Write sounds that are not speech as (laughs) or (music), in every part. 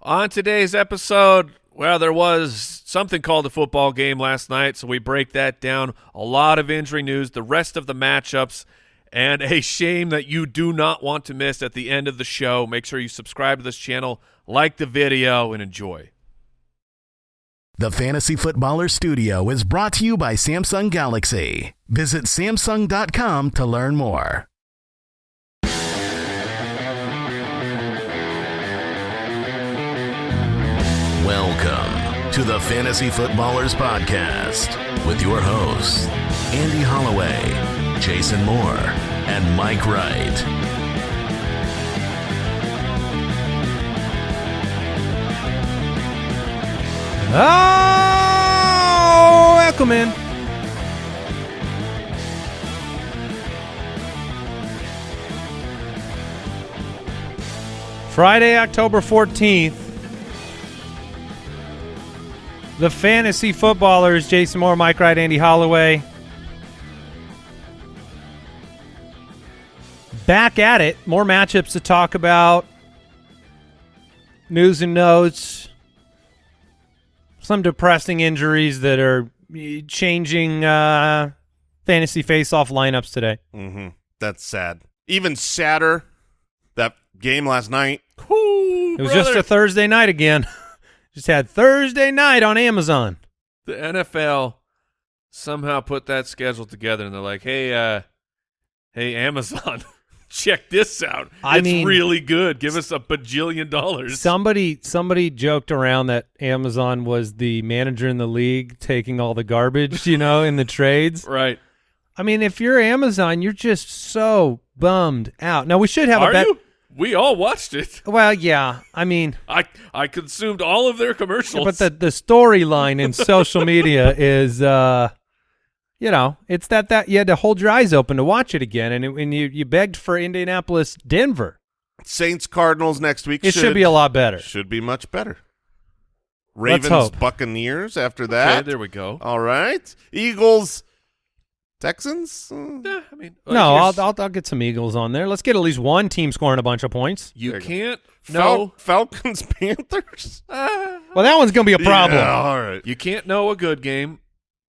On today's episode, well, there was something called a football game last night, so we break that down. A lot of injury news, the rest of the matchups, and a shame that you do not want to miss at the end of the show. Make sure you subscribe to this channel, like the video, and enjoy. The Fantasy Footballer Studio is brought to you by Samsung Galaxy. Visit Samsung.com to learn more. Welcome to the Fantasy Footballers Podcast with your hosts, Andy Holloway, Jason Moore, and Mike Wright. Oh, welcome in. Friday, October 14th. The fantasy footballers, Jason Moore, Mike Wright, Andy Holloway. Back at it. More matchups to talk about. News and notes some depressing injuries that are changing uh, fantasy face-off lineups today. Mm-hmm. That's sad. Even sadder, that game last night. Whoo, It was just a Thursday night again. (laughs) just had Thursday night on Amazon. the NFL somehow put that schedule together, and they're like, "Hey, uh, hey, Amazon, (laughs) check this out. I it's mean- really good. Give us a bajillion dollars." Somebody somebody joked around that Amazon was the manager in the league taking all the garbage, you know, in the (laughs) trades. right? I mean, if you're Amazon, you're just so bummed out. Now we should have Are a bet. you? We all watched it. Well, yeah. I mean, I I consumed all of their commercials. but the the storyline in social media is uh you know it's that that you had to hold your eyes open to watch it again and, it, and you you begged for indianapolis denver Saints Cardinals next week. it should, be a lot better Should be much better. Ravens. Buccaneers after okay, that. there we go. All right. Eagles Texans. Uh, Yeah, I mean, no I'll, I'll i'll get some eagles on there let's get at least one team scoring a bunch of points you you can't Fal- know. Falcons (laughs) Panthers. (laughs) Ah. well that one's gonna be a problem Yeah, all right. you can't know a good game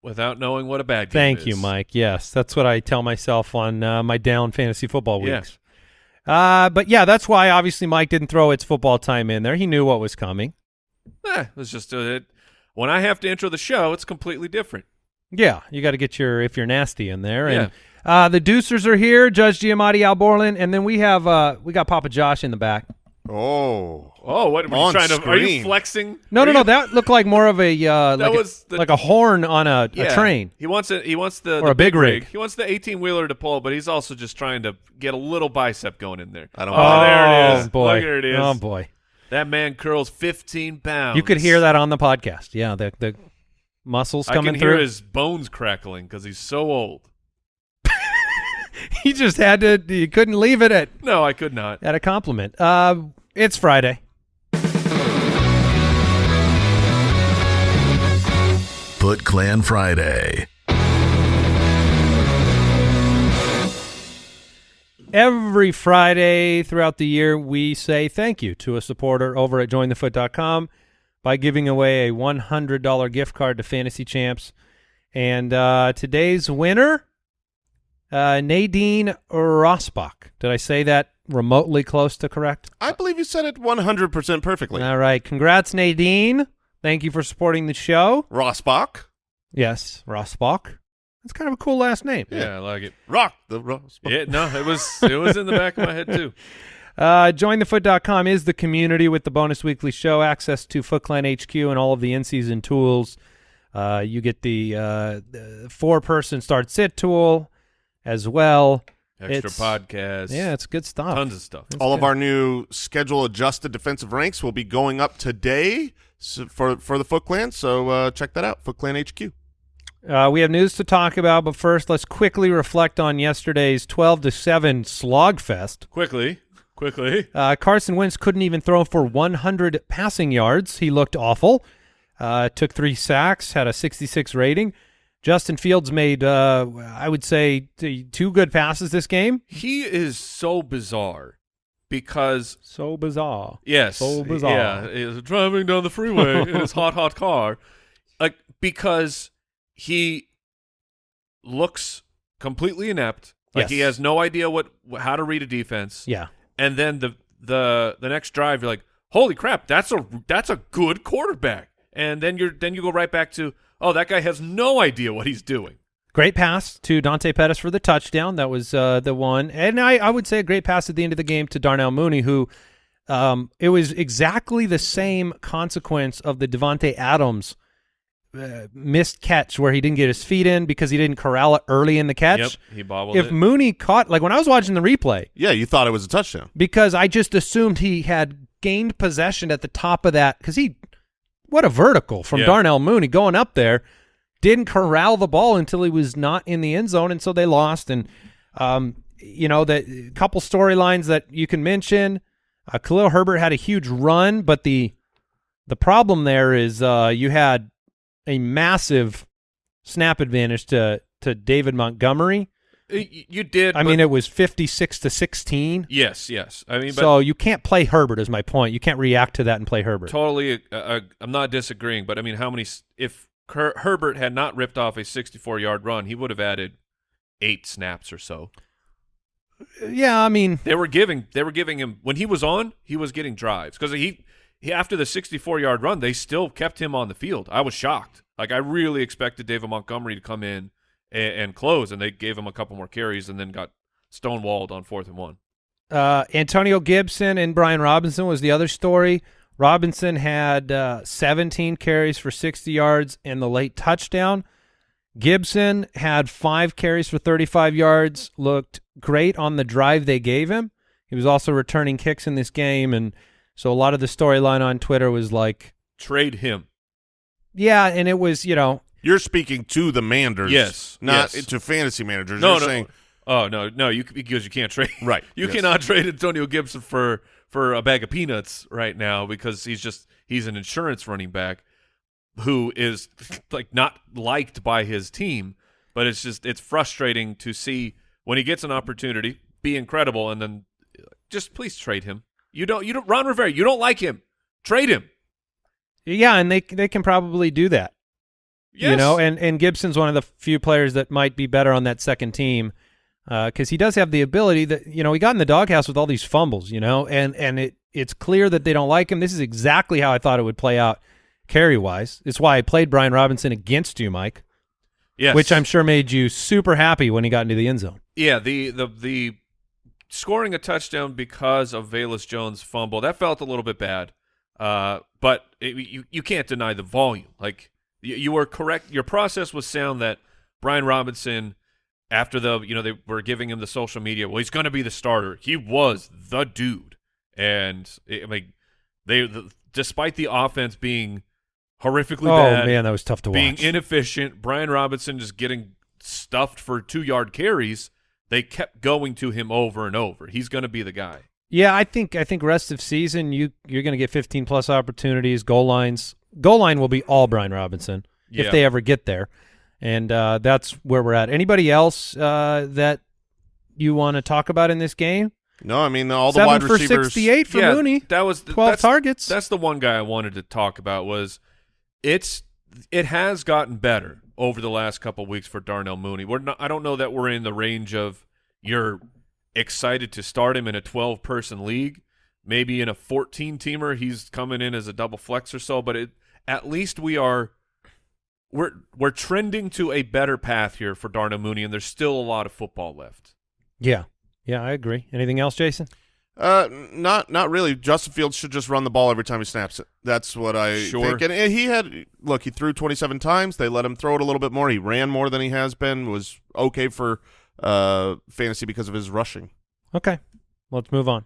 without knowing what a bad game is. thank is. you mike yes that's what i tell myself on uh, my down fantasy football Yeah. weeks uh but yeah that's why obviously mike didn't throw its football time in there he knew what was coming Eh, it's just uh, it, when I have to intro the show, it's completely different. Yeah, you got to get your if you're nasty in there. Yeah. And uh, the Deucers are here, Judge Giamatti, Al Borland, and then we have uh, we got Papa Josh in the back. Oh. Oh, what were you On trying to? Are you flexing? No, Are no, you- no, that looked like more of a uh, That like, was a, the- like a horn on a, Yeah. a train. He wants it. He wants the Or the a big rig. He wants the eighteen wheeler to pull, but he's also just trying to get a little bicep going in there. I don't Oh, want there it is. boy! Look, there it is. Oh boy! That man curls fifteen pounds. You could hear that on the podcast. Yeah, the the muscles I coming can through. hear his bones crackling because he's so old. (laughs) he just had to. You couldn't leave it at No, I could not. at a compliment. Uh, it's Friday. Foot Clan Friday. Every Friday throughout the year, we say thank you to a supporter over at jointhefoot.com by giving away a $100 gift card to Fantasy Champs. And uh, today's winner, uh, Nadine Rosbach. Did I say that remotely close to correct? I believe you said it 100% perfectly. All right. Congrats, Nadine. Thank you for supporting the show. Rossbach. Yes, Rosbach. That's kind of a cool last name. Yeah, I like it. Rock the Rossbach. Yeah, no, it was it was in the back of my head too. (laughs) Uh, jointhefoot.com is the community with the bonus weekly show, access to Foot Clan HQ and all of the in-season tools. Uh, you get the, uh, the four-person start sit tool as well. Extra It's- podcast. Yeah, it's good stuff. tons of stuff. It's All of our new schedule adjusted defensive ranks will be going up today for for the Foot Clan. So uh, check that out, Foot Clan HQ. Uh, we have news to talk about, but first, let's quickly reflect on yesterday's 12 to 7 slogfest. Quickly, quickly. Uh, Carson Wentz couldn't even throw for 100 passing yards. He looked awful. Uh, took three sacks, had a 66 rating. Justin Fields made, uh, I would say, two good passes this game. He is so bizarre because So bizarre. yes, So bizarre. yeah, is driving down the freeway in his hot hot car, like because he looks completely inept. Like he has no idea what how to read a defense. Yeah. And then the the the next drive you're like holy crap that's a that's a good quarterback and then you're then you go right back to oh that guy has no idea what he's doing Great pass to Dante Pettis for the touchdown. That was uh, the one. And I, I would say a great pass at the end of the game to Darnell Mooney, who um, it was exactly the same consequence of the Davante Adams uh, missed catch where he didn't get his feet in because he didn't corral it early in the catch. yep he bobbled If it Mooney caught, like when I was watching the replay, Yeah, you thought it was a touchdown. because I just assumed he had gained possession at the top of that because he, what a vertical from Yeah. Darnell Mooney going up there, didn't corral the ball until he was not in the end zone, and so they lost. And um, you know the couple storylines that you can mention, uh, Khalil Herbert had a huge run, but the the problem there is uh, you had a massive snap advantage to to David Montgomery. You did I mean, it was fifty six to sixteen. yes yes i mean but So you can't play Herbert is my point. You can't react to that and play Herbert. totally uh, uh, i'm not disagreeing but i mean how many if Her- herbert had not ripped off a 64 yard run he would have added eight snaps or so Yeah, I mean, They were giving they were giving him when he was on, he was getting drives because he after the 64 yard run, they still kept him on the field. I was shocked. Like I really expected David Montgomery to come in and, and close, and they gave him a couple more carries, and then got stonewalled on fourth and one. uh, Antonio Gibson and Brian Robinson was the other story. Robinson had uh, 17 carries for 60 yards and the late touchdown. Gibson had five carries for 35 yards, looked great on the drive they gave him. He was also returning kicks in this game, and so a lot of the storyline on Twitter was like, Trade him. yeah, and it was, you know, You're speaking to the Manders, Yes, not yes. to fantasy managers. No, You're no. saying Oh no, no, you because you can't trade. Right, (laughs) You yes. cannot trade Antonio Gibson for for a bag of peanuts right now because he's just he's an insurance running back who is (laughs) like not liked by his team. But it's just it's frustrating to see when he gets an opportunity, be incredible, and then just please trade him. You don't you don't Ron Rivera. You don't like him. Trade him. yeah, and they they can probably do that. Yes. You know, and and Gibson's one of the few players that might be better on that second team uh, because he does have the ability that you know he got in the doghouse with all these fumbles, you know, and and it it's clear that they don't like him. This is exactly how I thought it would play out carry wise. It's why I played Brian Robinson against you, Mike, yes. which I'm sure made you super happy when he got into the end zone. Yeah, the the the scoring a touchdown because of Velus Jones' fumble that felt a little bit bad, uh, but it, you you can't deny the volume. Like you, you were correct, your process was sound that Brian Robinson, after the you know they were giving him the social media, well he's going to be the starter. He was the dude, and I mean they the, despite the offense being horrifically oh bad, man, that was tough to being watch. inefficient, Brian Robinson just getting stuffed for two yard carries. They kept going to him over and over. He's going to be the guy. Yeah, I think I think rest of season you you're going to get 15 plus opportunities, goal lines. Goal line will be all Brian Robinson Yeah. if they ever get there, and uh, that's where we're at. Anybody else uh, that you want to talk about in this game? no. I mean, all the Seven wide for receivers. 68 for yeah, Mooney. that was the, 12 that's, targets. That's the one guy I wanted to talk about. Was it's it has gotten better over the last couple weeks for Darnell Mooney. We're not. I don't know that we're in the range of you're excited to start him in a 12 person league. Maybe in a 14 teamer, he's coming in as a double flex or so. But it, at least we are we're we're trending to a better path here for Darnell Mooney, and there's still a lot of football left. yeah, yeah, I agree. Anything else, Jason? Uh, not not really. Justin Fields should just run the ball every time he snaps it. That's what I Sure. think. And, and he had look. He threw 27 times. They let him throw it a little bit more. He ran more than he has been. Was okay for uh fantasy because of his rushing. Okay, let's move on.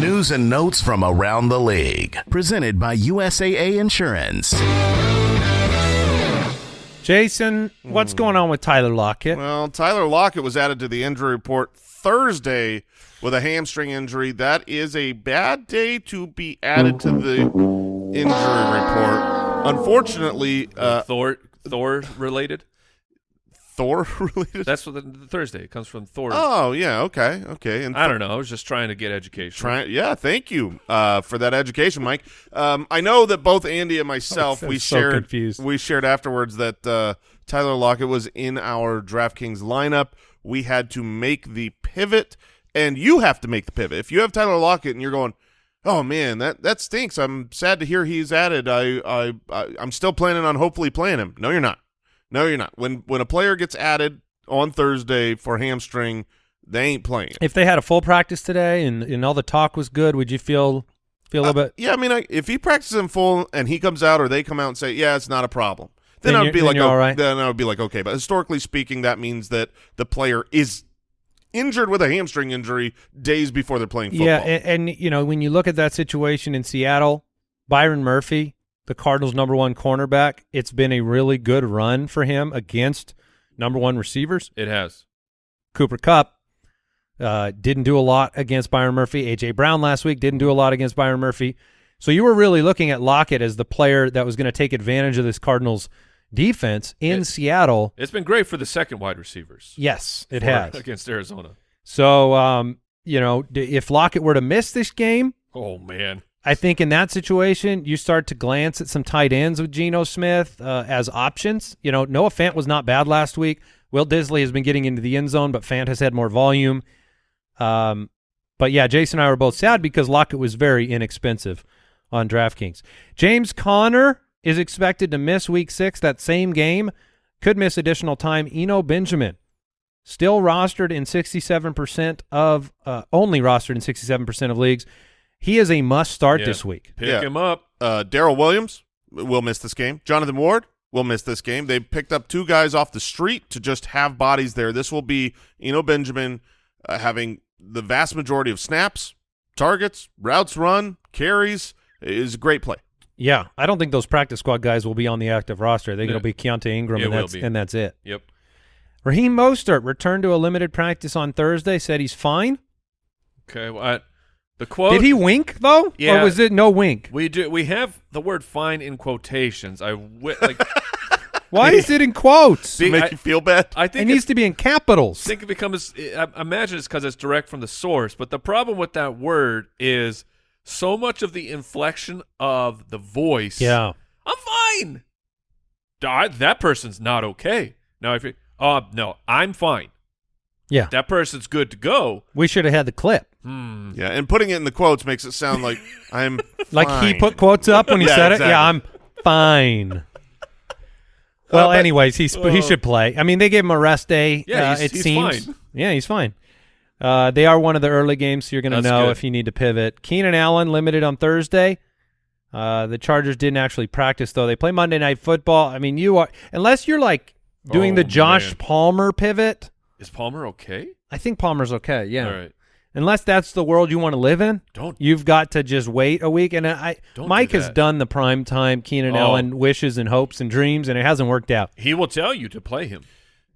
News and notes from around the league. Presented by USAA Insurance. Jason, what's going on with Tyler Lockett? Well, Tyler Lockett was added to the injury report Thursday with a hamstring injury. That is a bad day to be added to the injury report. Unfortunately, uh, Thor Thor related. Thor (laughs) related? That's what the, the Thursday it comes from Thor. Oh yeah, okay, okay. And I don't know. I was just trying to get education. Try, yeah, thank you uh, for that education, Mike. Um, I know that both Andy and myself I'm we so shared confused. we shared afterwards that uh, Tyler Lockett was in our DraftKings lineup. We had to make the pivot, and you have to make the pivot. If you have Tyler Lockett and you're going, oh man, that that stinks. I'm sad to hear he's added. I I, I I'm still planning on hopefully playing him. No, you're not. No, you're not. When when a player gets added on Thursday for hamstring, they ain't playing. If they had a full practice today and, and all the talk was good, would you feel feel a little Uh, bit? Yeah, I mean, I, if he practices in full and he comes out or they come out and say, "Yeah, it's not a problem," then, Then I would be like, oh, all right. then I would be like, okay. But historically speaking, that means that the player is injured with a hamstring injury days before they're playing football. Yeah, and, and you know when you look at that situation in Seattle, Byron Murphy, the Cardinals' number one cornerback, it's been a really good run for him against number one receivers. It has. Cooper Kupp uh, didn't do a lot against Byron Murphy. AJ Brown last week didn't do a lot against Byron Murphy. So you were really looking at Lockett as the player that was going to take advantage of this Cardinals defense in It- Seattle. It's been great for the second wide receivers. Yes, it has. against Arizona. So um, you know, if Lockett were to miss this game, Oh man, I think in that situation, you start to glance at some tight ends with Geno Smith uh, as options. You know, Noah Fant was not bad last week. Will Dissly has been getting into the end zone, but Fant has had more volume. Um, but yeah, Jason and I were both sad because Lockett was very inexpensive on DraftKings. James Conner is expected to miss week six, that same game. Could miss additional time. Eno Benjamin still rostered in 67% of, uh, only rostered in 67% of leagues. He is a must start Yeah. this week. pick Yeah. him up. uh, Darrel Williams will miss this game. Jonathan Ward will miss this game. They picked up two guys off the street to just have bodies there. This will be Eno Benjamin uh, having the vast majority of snaps, targets, routes run, carries. Is a great play. Yeah, I don't think those practice squad guys will be on the active roster. They're Yeah. going to be Keaontay Ingram, and that's, be. and that's it. Yep. Raheem Mostert returned to a limited practice on Thursday. Said he's fine. Okay. Well, I, the quote. Did he wink though, Yeah. or was it no wink? We do. We have the word "fine" in quotations. I like. (laughs) Why is it in quotes? See, to make I- you feel bad. I think It think needs to be in capitals. I think it becomes. I I imagine it's because it's direct from the source. But the problem with that word is so much of the inflection of the voice. yeah, I'm fine. I- that person's not okay. Now, if you, oh no, I'm fine. yeah. That person's good to go. We should have had the clip. Hmm. yeah, and putting it in the quotes makes it sound like (laughs) I'm Like he put quotes up when he Yeah, said exactly. it. Yeah, I'm fine. (laughs) Well, but- anyways, he's he uh, should play. I mean, they gave him a rest day. Yeah, uh, he's- it he's seems. fine. Yeah, he's fine. Uh, they are one of the early games, so you're going to know good. if you need to pivot. Keenan Allen limited on Thursday. Uh, the Chargers didn't actually practice though. They play Monday Night Football. I mean, you are unless you're like doing Oh, the Josh man. Palmer pivot. Is Palmer okay? I think Palmer's okay. Yeah. All right. Unless that's the world you want to live in, Don't. you've got to just wait a week. And I, Don't Mike do has done the prime time Keenan Oh. Allen wishes and hopes and dreams, and it hasn't worked out. He will tell you to play him.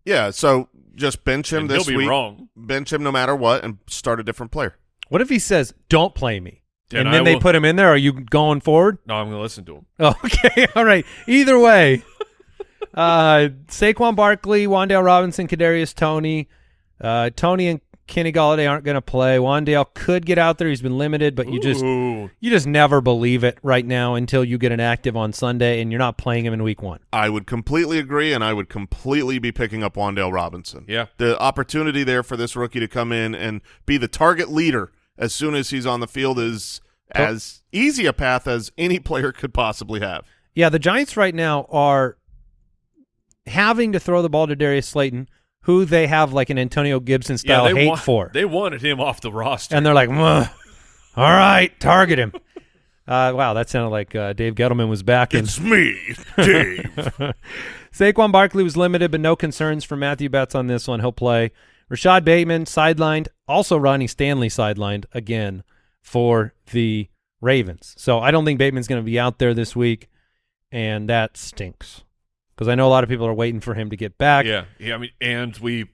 Yeah, so just bench him And this he'll be week. wrong. Bench him no matter what, and start a different player. What if he says, "Don't play me," Then and then I they will- put him in there? Are you going forward? No, I'm going to listen to him. (laughs) Okay, (laughs) all right. Either way, uh, Saquon Barkley, Wan'Dale Robinson, Kadarius Toney, uh, Toney and Kenny Golladay aren't going to play. Wan'Dale could get out there; he's been limited, but you just you just never believe it right now until you get an active on Sunday, and you're not playing him in Week One. I would completely agree, and I would completely be picking up Wan'Dale Robinson. Yeah. The opportunity there for this rookie to come in and be the target leader as soon as he's on the field is as easy a path as any player could possibly have. Yeah, the Giants right now are having to throw the ball to Darius Slayton, who they have like an Antonio Gibson style they hate for. They wanted him off the roster. and they're like, all right, target him. (laughs) Uh, wow, that sounded like uh, Dave Gettleman was back in. It's me, Dave. (laughs) Saquon Barkley was limited, but no concerns for Matthew Betts on this one. He'll play. Rashod Bateman sidelined. Also, Ronnie Stanley sidelined again for the Ravens. So I don't think Bateman's going to be out there this week, and that stinks because I know a lot of people are waiting for him to get back. yeah, yeah. I mean, and we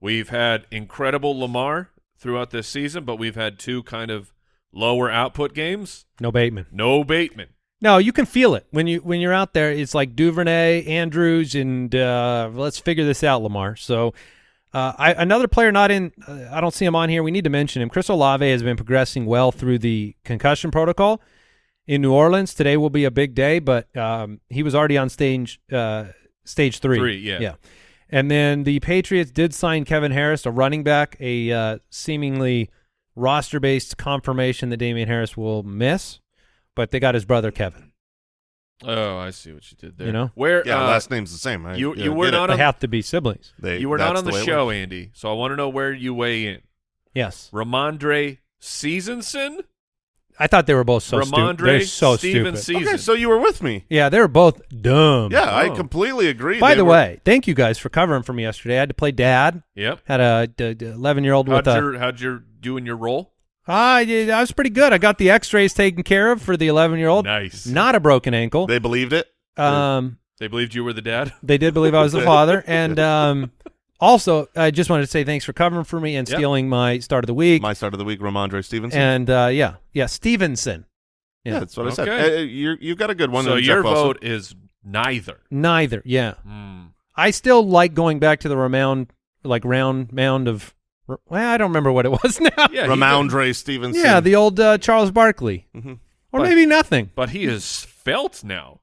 we've had incredible Lamar throughout this season, but we've had two kind of lower output games. No Bateman. No Bateman. No, you can feel it when you when you're out there. It's like Duvernay, Andrews, and uh, let's figure this out, Lamar. So, uh, I, another player not in. Uh, I don't see him on here. We need to mention him. Chris Olave has been progressing well through the concussion protocol in New Orleans. Today will be a big day, but um, he was already on stage uh, stage three. Three, yeah. yeah. And then the Patriots did sign Kevin Harris, a running back, a uh, seemingly roster-based confirmation that Damien Harris will miss, but they got his brother Kevin. Oh, I see what you did there. You know? where? Yeah, uh, last name's the same. I, you- yeah, you were get it. not They on- have to be siblings. They- you were not on the, way it show. Andy. So I want to know where you weigh in. Yes, Rhamondre Seasonson, I thought they were both so stupid. They're so Steven stupid. Okay, so you were with me. Yeah, they were both dumb. Yeah, I Oh. completely agree. By They the were- way, thank you guys for covering for me yesterday. I had to play dad. Yep. Had a eleven year old with How'd a. how'd your doing your role? I did. I was pretty good. I got the X-rays taken care of for the eleven year old. Nice. Not a broken ankle. they believed it. um, They believed you were the dad. they did believe I was the (laughs) father, and um, also I just wanted to say thanks for covering for me and Yep. stealing my start of the week. My start of the week, Rhamondre Stevenson. and uh, yeah, yeah, Stevenson. yeah, Yeah, that's what I said. Okay. Uh, you you got a good one. so Jeff your vote is neither. neither. Yeah, Hmm. I still like going back to the round, like round mound of. Well, I don't remember what it was (laughs) now. Yeah, he Rhamondre Stevenson. Yeah, the old uh, Charles Barkley, Mhm. or But- maybe nothing. But he is felt now.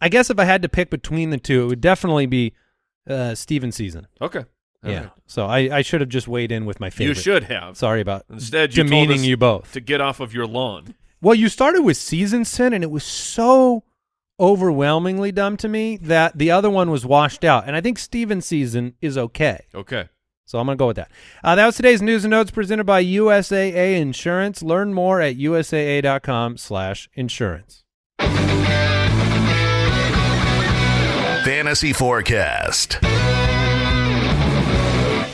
I guess if I had to pick between the two, it would definitely be uh, Steven season. Okay. All yeah. right. So I, I should have just weighed in with my favorite. You should have. Sorry about Instead, you demeaning you both. to get off of your lawn. Well, you started with season sin, and it was so overwhelmingly dumb to me that the other one was washed out. And I think Steven season is okay. Okay. So I'm going to go with that. Uh, that was today's news and notes presented by USAA Insurance. Learn more at usaa.com slash insurance. Fantasy Forecast.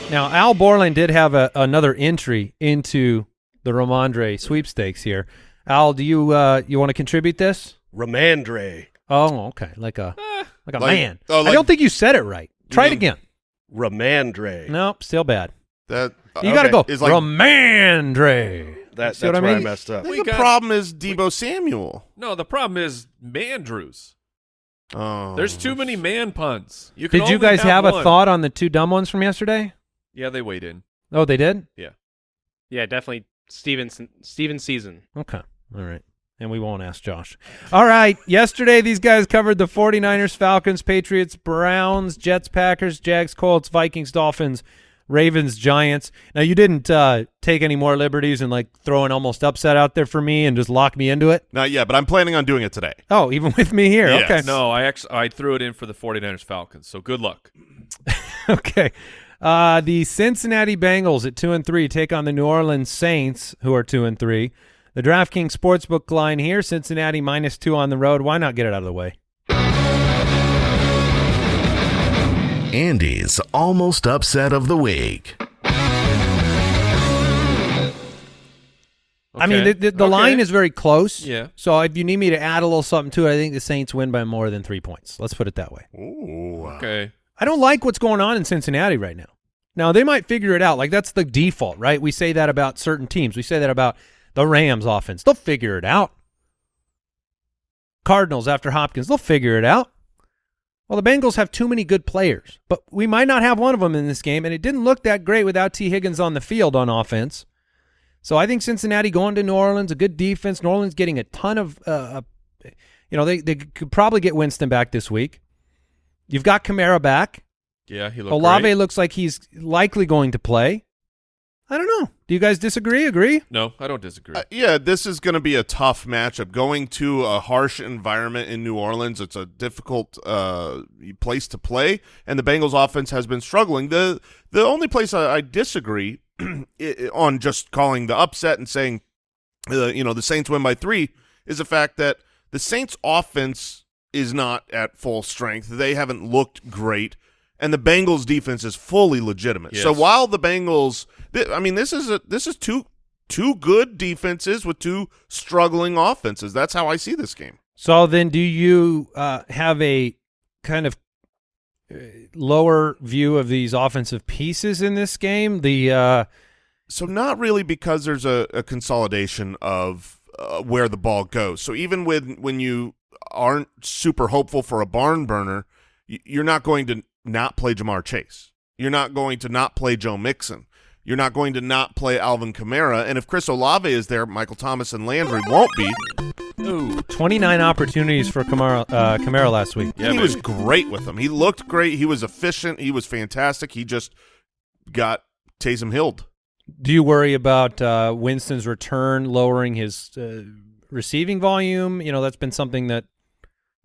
Now, Al Borland did have a, another entry into the Romandre sweepstakes here. Al, do you uh, you want to contribute this? Romandre. Oh, okay. Like a like a Like- man. oh, I don't think you said it right. Try it again. Romandre. Nope, still bad. That You got to go. Is like Romandre. That, See that's what I where I mean? messed up. We the got- problem is Debo Samuel. No, the problem is Mandrews. Oh, There's too many um, man puns. You can Did you guys have, a thought on the two dumb ones from yesterday? Yeah, they weighed in. Oh, they did? Yeah, yeah, definitely Stevenson Steven season. Okay. All right. And we won't ask Josh. All right. Yesterday, these guys covered the 49ers, Falcons, Patriots, Browns, Jets, Packers, Jags, Colts, Vikings, Dolphins, Ravens, Giants. Now, you didn't uh, take any more liberties and like throw an almost upset out there for me and just lock me into it. Not yet, but I'm planning on doing it today. Oh, even (laughs) with me here. Yes. Okay. No, I actually I threw it in for the 49ers Falcons. So good luck. (laughs) okay. Uh, the Cincinnati Bengals at two and three take on the New Orleans Saints, who are two and three. The DraftKings Sportsbook line here: Cincinnati minus two on the road. Why not get it out of the way? Andy's almost upset of the week. I mean, the, the, the Okay. line is very close. Yeah. So if you need me to add a little something to it, I think the Saints win by more than three points. Let's put it that way. Ooh. Okay. I don't like what's going on in Cincinnati right now. Now they might figure it out. Like that's the default, right? We say that about certain teams. We say that about the Rams offense. They'll figure it out. Cardinals after Hopkins, they'll figure it out. Well, the Bengals have too many good players, but we might not have one of them in this game, and it didn't look that great without Tee Higgins on the field on offense. So I think Cincinnati going to New Orleans, a good defense. New Orleans getting a ton of, uh, uh, you know, they they could probably get Winston back this week. You've got Kamara back. Yeah, he looked Olave great. looks like he's likely going to play. I don't know. Do you guys disagree? Agree? No, I don't disagree. Uh, yeah, this is going to be a tough matchup. Going to a harsh environment in New Orleans, it's a difficult uh, place to play, and the Bengals' offense has been struggling. the The only place I, I disagree (clears throat) on just calling the upset and saying, uh, you know, the Saints win by three is the fact that the Saints' offense is not at full strength. They haven't looked great, and the Bengals' defense is fully legitimate. So while the Bengals, th- I mean, this is a this is two two good defenses with two struggling offenses. That's how I see this game. So then, do you uh, have a kind of uh, lower view of these offensive pieces in this game? The uh, So not really because there's a, a consolidation of uh, where the ball goes. So even when when you aren't super hopeful for a barn burner, you're not going to not play Ja'Marr Chase. You're not going to not play Joe Mixon. You're not going to not play Alvin Kamara. And if Chris Olave is there, Michael Thomas and Landry won't be. Ooh. 29 opportunities for Kamara, uh, Kamara last week. Yeah, he was great with them. He looked great. He was efficient. He was fantastic. He just got Taysom Hilled. Do you worry about uh, Winston's return lowering his uh, receiving volume? You know, that's been something that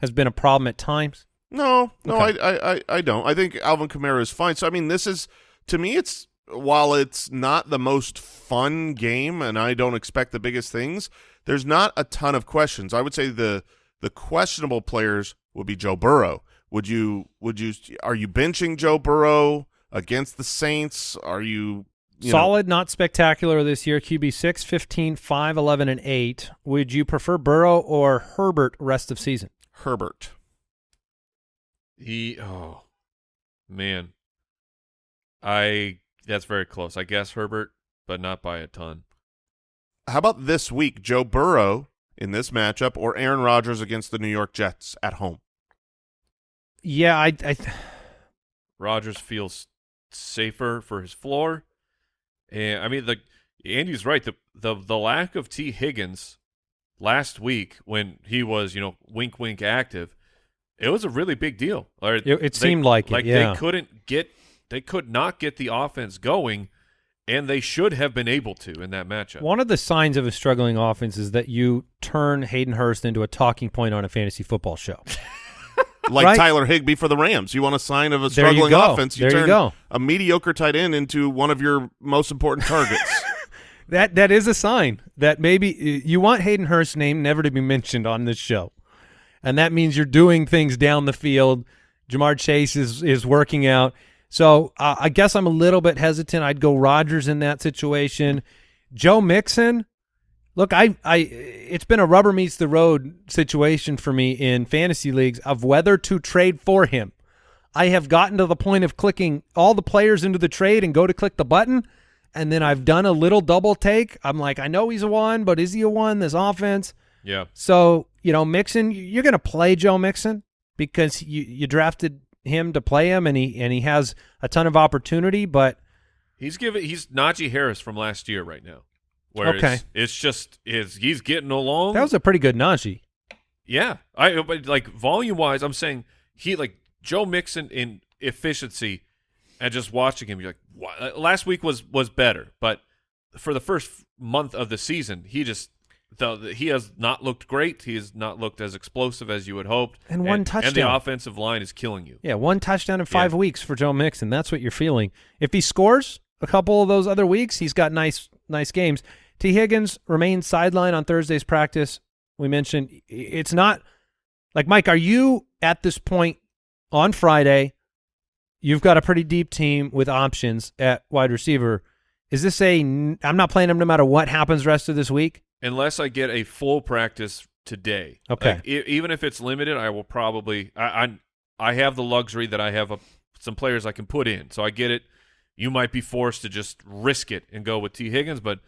has been a problem at times. No, no, Okay. I, I, I, I don't. I think Alvin Kamara is fine. So I mean, this is to me, it's while it's not the most fun game, and I don't expect the biggest things. There's not a ton of questions. I would say the the questionable players would be Joe Burrow. Would you would you are you benching Joe Burrow against the Saints? Are you, you know- Solid, not spectacular this year. QB 6, 15, 5, 11, and 8. Would you prefer Burrow or Herbert rest of season? Herbert? He oh man. I that's very close. I guess Herbert, but not by a ton. How about this week, Joe Burrow in this matchup, or Aaron Rodgers against the New York Jets at home? Yeah, I, I Rodgers feels safer for his floor. And I mean the Andy's right. The the the lack of Tee Higgins last week when he was, you know, wink wink active, it was a really big deal. Or It- it seemed like it, like yeah. they couldn't get they could not get the offense going and they should have been able to in that matchup. One of the signs of a struggling offense is that you turn Hayden Hurst into a talking point on a fantasy football show. (laughs) like Right. Tyler Higbee for the Rams. You want a sign of a There you struggling offense? You There you turn go. a mediocre tight end into one of your most important targets. (laughs) That that is a sign that maybe you want Hayden Hurst's name never to be mentioned on this show, and that means you're doing things down the field. Ja'Marr Chase is is working out, so uh, I guess I'm a little bit hesitant. I'd go Rodgers in that situation. Joe Mixon, look, I I it's been a rubber meets the road situation for me in fantasy leagues of whether to trade for him. I have gotten to the point of clicking all the players into the trade and go to click the button, and then I've done a little double take. I'm like, I know he's a one, but is he a one? This offense. Yeah. So you know, Mixon, you're going to play Joe Mixon because you you drafted him to play him, and he and he has a ton of opportunity. But He's giving he's Najee Harris from last year right now. Where Okay. it's, it's just is he's getting along. that was a pretty good Najee. Yeah, I but like volume wise, I'm saying he like Joe Mixon in efficiency, and just watching him, you're like, "Wow." Last week was was better, but for the first month of the season, he just the, the- he has not looked great. He has not looked as explosive as you had hoped, And one and the touchdown. offensive line is killing you. Yeah, one touchdown in five Yeah. weeks for Joe Mixon. That's what you're feeling. If he scores a couple of those other weeks, he's got nice nice games. Tee Higgins remains sidelined on Thursday's practice. We mentioned it's not like Mike. Are you at this point on Friday? You've got a pretty deep team with options at wide receiver. Is this a I'm not playing him no matter what happens rest of this week? Unless I get a full practice today. Okay. Like, e- even if it's limited, I will probably. I I, I have the luxury that I have a, some players I can put in, so I get it. You might be forced to just risk it and go with Tee Higgins, but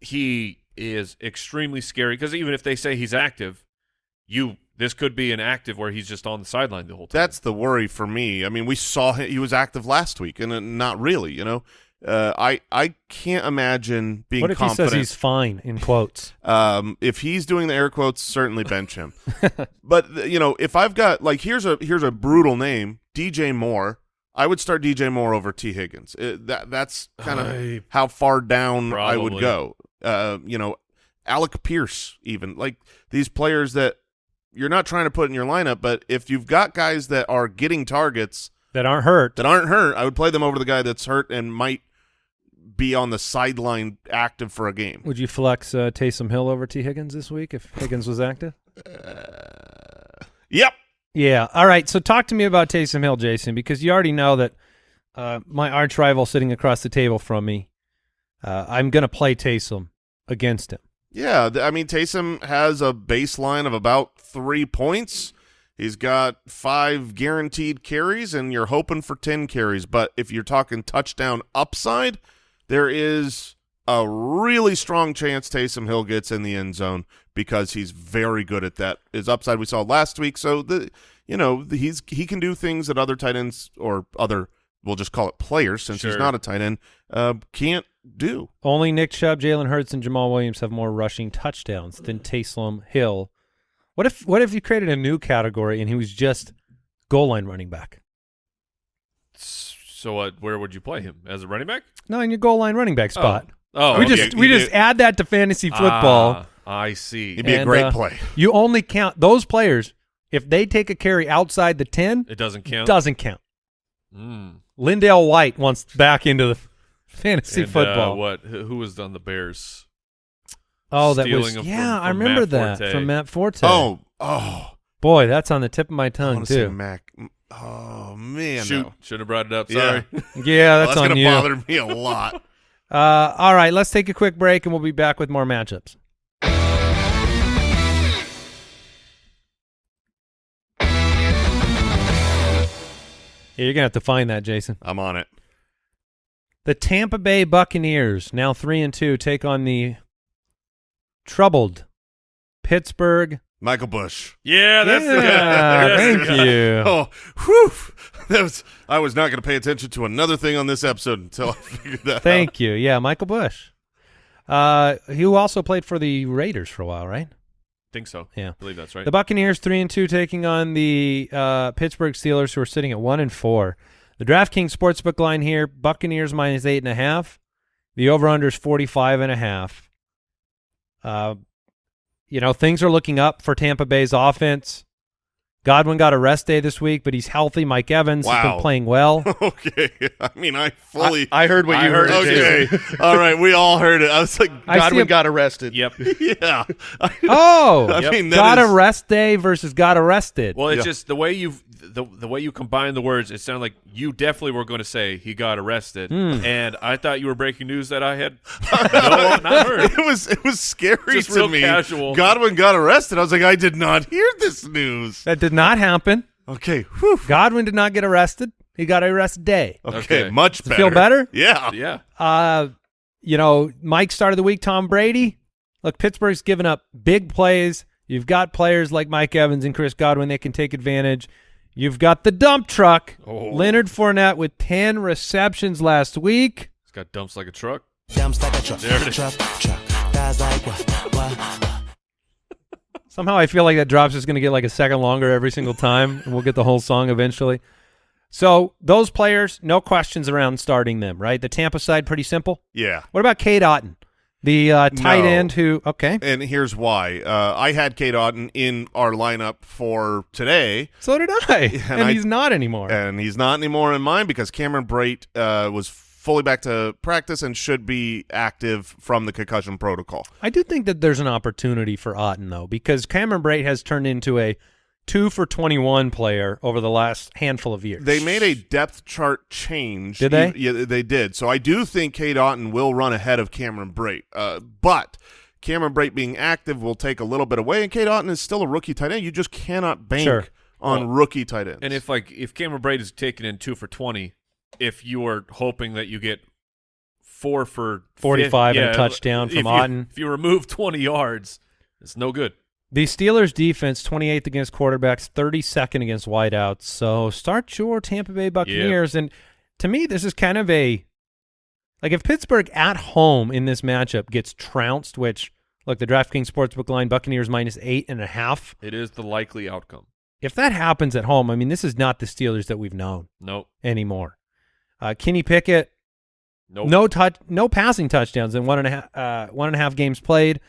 he is extremely scary because even if they say he's active, you this could be an active where he's just on the sideline the whole time. That's the worry for me. I mean, we saw him, he was active last week, and uh, not really. You know, uh, I I can't imagine being what if confident. he says he's fine in quotes? (laughs) Um, if he's doing the air quotes, certainly bench him. (laughs) but you know, if I've got like here's a here's a brutal name, DJ Moore. I would start DJ Moore over Tee Higgins. It, that that's kind I- of how far down I would go. Uh, you know, Alec Pierce, even like these players that you're not trying to put in your lineup, but if you've got guys that are getting targets That aren't hurt. that aren't hurt, I would play them over the guy that's hurt and might be on the sideline active for a game. Would you flex uh, Taysom Hill over Tee Higgins this week if Higgins was active? Yep. Yeah. All right. So talk to me about Taysom Hill, Jason, because you already know that uh, my arch rival sitting across the table from me, uh, I'm going to play Taysom against him. Yeah, I mean Taysom has a baseline of about three points. He's got five guaranteed carries, and you're hoping for ten carries. But if you're talking touchdown upside, there is a really strong chance Taysom Hill gets in the end zone because he's very good at that. His upside we saw last week. So the you know he's he can do things that other tight ends or other we'll just call it players since he's not a tight end uh, can't do. Only Nick Chubb, Jalen Hurts, and Jamaal Williams have more rushing touchdowns than Taysom Hill. What if what if you created a new category and he was just goal line running back? So what? Where would you play him as a running back? No, in your goal line running back spot. Oh, we okay. just You we do- just add that to fantasy football. Ah, I see. It'd be a great uh, play. You only count those players if they take a carry outside the ten. It doesn't count. Doesn't count. Mm. LenDale White wants back into the fantasy And, uh, football. what? Who who was on the Bears? oh, that was stealing 'em yeah. from- I remember Matt that Forte. from Matt Forte. Oh, oh, boy, that's on the tip of my tongue want to say too. Mac. Oh man, Shoot, no. should have brought it up. Sorry. (laughs) (laughs) Yeah, that's, Well, on gonna you. bother me a lot. (laughs) Uh, all right, let's take a quick break and we'll be back with more matchups. Yeah, you're gonna have to find that, Jason. I'm on it. The Tampa Bay Buccaneers, now three and two, take on the troubled Pittsburgh. Michael Bush. Yeah, that's the (laughs) guy. thank you. Oh, whew. That was. I was not going to pay attention to another thing on this episode until I (laughs) figured that out. Thank you. Yeah, Michael Bush. Uh, who also played for the Raiders for a while, right? think so. Yeah. I believe that's right. The Buccaneers three and two taking on the uh, Pittsburgh Steelers, who are sitting at one and four. The DraftKings sportsbook line here: Buccaneers minus eight and a half. The over/under is forty-five and a half. Uh, you know things are looking up for Tampa Bay's offense. Godwin got a rest day this week, but he's healthy. Mike Evans has been playing well. (laughs) okay. (laughs) I mean, I fully. I, I heard what I you heard heard. it, okay. (laughs) All right. We all heard it. I was like, Godwin a- got arrested. yep. yeah. Oh, I mean, that got is- a rest day versus got arrested. Well, it's Yeah. just the way you the the way you combine the words. It sounded like you definitely were going to say he got arrested, Hmm. and I thought you were breaking news that I had no, not heard. it was it was scary Just to so me. casual. Godwin got arrested. I was like, I did not hear this news. that did not happen. Okay. Whew. Godwin did not get arrested. He got a rest day. Okay. Okay. Much Does better. feel better? Yeah. Yeah, Uh, you know, Mike started the week. Tom Brady. Look, Pittsburgh's given up big plays. You've got players like Mike Evans and Chris Godwin that can take advantage. You've got the dump truck, Oh. Leonard Fournette with ten receptions last week. He's got dumps like a truck. Dumps like a truck, There it is. truck, truck. Guys like what, what? Somehow I feel like that drop's just going to get like a second longer every single time, and we'll get the whole song eventually. So those players, no questions around starting them, right? The Tampa side, pretty simple. Yeah. What about Cade Otton, the uh, tight No. end who? Okay, And here's why. Uh, I had Cade Otton in our lineup for today, so did I, (laughs) and, and I- he's not anymore. and he's not anymore in mine because Cameron Brate uh, was fully back to practice and should be active from the concussion protocol. I do think that there's an opportunity for Otton though, because Cameron Brate has turned into a two for twenty-one player over the last handful of years. They made a depth chart change. Did they? Yeah, they did. So I do think Cade Otton will run ahead of Cameron Brate. Uh, but Cameron Brait being active will take a little bit away, and Cade Otton is still a rookie tight end. You just cannot bank Sure. on Well, rookie tight ends. And if like if Cameron Brate is taken in two for twenty, if you are hoping that you get four for 45 and a yeah, touchdown if from you- Otton. if you remove twenty yards, it's no good. The Steelers defense, 28th against quarterbacks, 32nd against wideouts. So start your Tampa Bay Buccaneers. And to me, this is kind of a like if Pittsburgh at home in this matchup gets trounced, which look the DraftKings Sportsbook line Buccaneers minus eight and a half. It is the likely outcome. If that happens at home, I mean this is not the Steelers that we've known Nope. anymore. Uh, Kenny Pickett, Nope. no touch, no passing touchdowns in one and a half, uh, one and a half games played.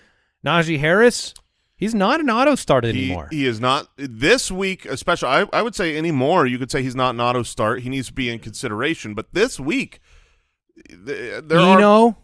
Najee Harris, he's not an auto start anymore. he is not this week, especially. I, I would say anymore. You could say he's not an auto start. He needs to be in consideration. But this week, th- there are. Eno,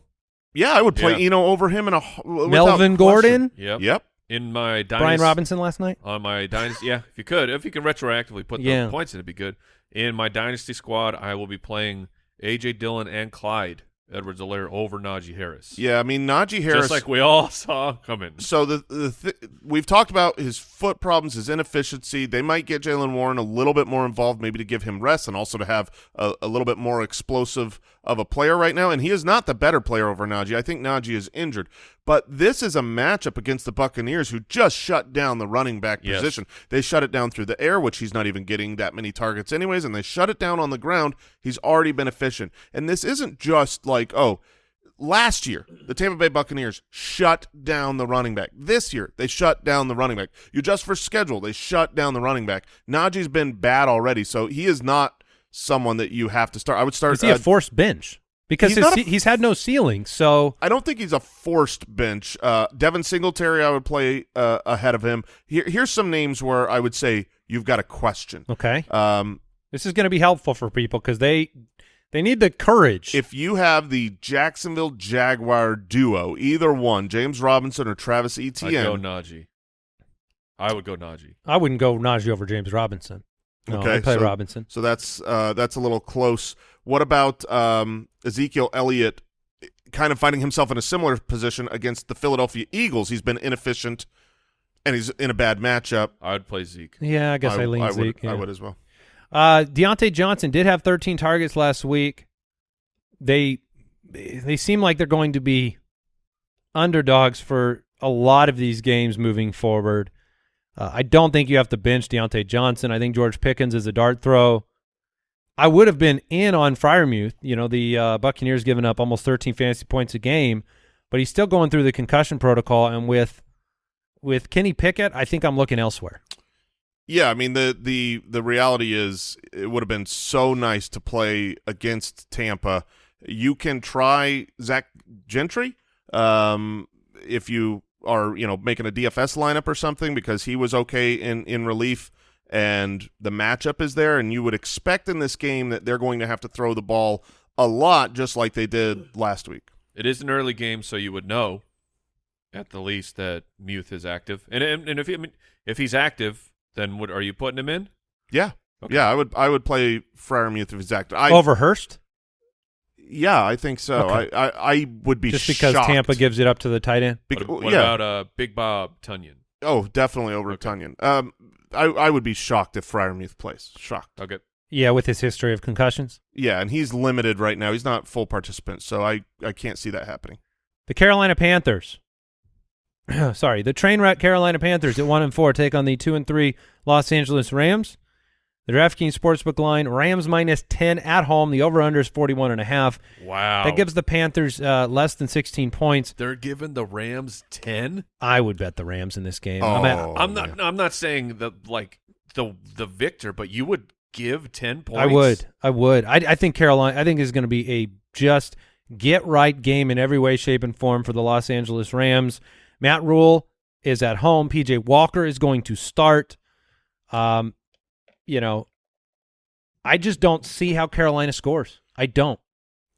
Yeah, I would play Yeah. Eno over him in a Melvin. Gordon, Yep. Yep. In my dynasty, Brian Robinson last night. on my dynasty. Yeah, if you could, if you can retroactively put Yeah. the points in, it'd be good. In my dynasty squad, I will be playing AJ Dillon and Clyde Edwards-Helaire over Najee Harris. Yeah, I mean Najee Harris. Just like we all (laughs) saw coming. so the the th- we've talked about his foot problems, his inefficiency. They might get Jaylen Warren a little bit more involved, maybe to give him rest and also to have a, a little bit more explosive of a player right now. And he is not the better player over Najee. I think Najee is injured, but this is a matchup against the Buccaneers, who just shut down the running back Yes. position. They shut it down through the air, which he's not even getting that many targets anyways, and they shut it down on the ground. He's already been efficient, and this isn't just like oh last year, the Tampa Bay Buccaneers shut down the running back. This year, they shut down the running back. You just for schedule, they shut down the running back. Najee's been bad already, so he is not someone that you have to start. I would start. Is he a uh, forced bench? Because He's his, a- he's had no ceiling, so I don't think he's a forced bench. Uh, Devin Singletary, I would play uh, ahead of him. Here, here's some names where I would say you've got a question. okay. Um, This is going to be helpful for people because they they need the courage. if you have the Jacksonville Jaguar duo, either one, James Robinson or Travis I'd go Najee. I would go Najee. I wouldn't go Najee over James Robinson. No, Okay, I'd play so- Robinson. So that's uh, that's a little close. What about um, Ezekiel Elliott? Kind of finding himself in a similar position against the Philadelphia Eagles. He's been inefficient, and he's in a bad matchup. I would play Zeke. Yeah, I guess I, lean I would, Zeke. I yeah. would as well. Uh, Diontae Johnson did have 13 targets last week. They they seem like they're going to be underdogs for a lot of these games moving forward. Uh, I don't think you have to bench Diontae Johnson. I think George Pickens is a dart throw. I would have been in on Freiermuth. You know, the uh, Buccaneers giving up almost 13 fantasy points a game, but he's still going through the concussion protocol. And with with Kenny Pickett, I think I'm looking elsewhere. Yeah, I mean the the the reality is it would have been so nice to play against Tampa. You can try Zach Gentry um, if you are you know making a DFS lineup or something because he was okay in in relief and the matchup is there and you would expect in this game that they're going to have to throw the ball a lot just like they did last week. It is an early game, so you would know at the least that Muth is active. And and, and if he, I mean, if he's active, then what are you putting him in? Yeah. Okay. Yeah, I would I would play Freiermuth if he's active. I, Over Hurst, Yeah, I think so. Okay. I, I I would be just because shocked. Tampa gives it up to the tight end. Bec- what what yeah. about uh, Big Bob Tonyan? Oh, definitely over Okay. Tonyan. Um, I I would be shocked if Freiermuth plays. Shocked. Okay. Yeah, with his history of concussions. Yeah, and he's limited right now. He's not full participant, so I I can't see that happening. The Carolina Panthers. (clears throat) Sorry, the train wreck Carolina Panthers at one and four take on the two and three Los Angeles Rams. The DraftKings Sportsbook line: Rams minus ten at home. The over/under is forty-one and a half. Wow. That gives the Panthers uh, less than sixteen points. They're giving the Rams ten. I would bet the Rams in this game. I'm at- Oh, I'm not. man. No, I'm not saying the like the the victor, but you would give ten points. I would. I would. I, I think Carolina. I think is going to be a just get right game in every way, shape, and form for the Los Angeles Rams. Matt Rhule is at home. PJ Walker is going to start. Um, you know, I just don't see how Carolina scores. I don't.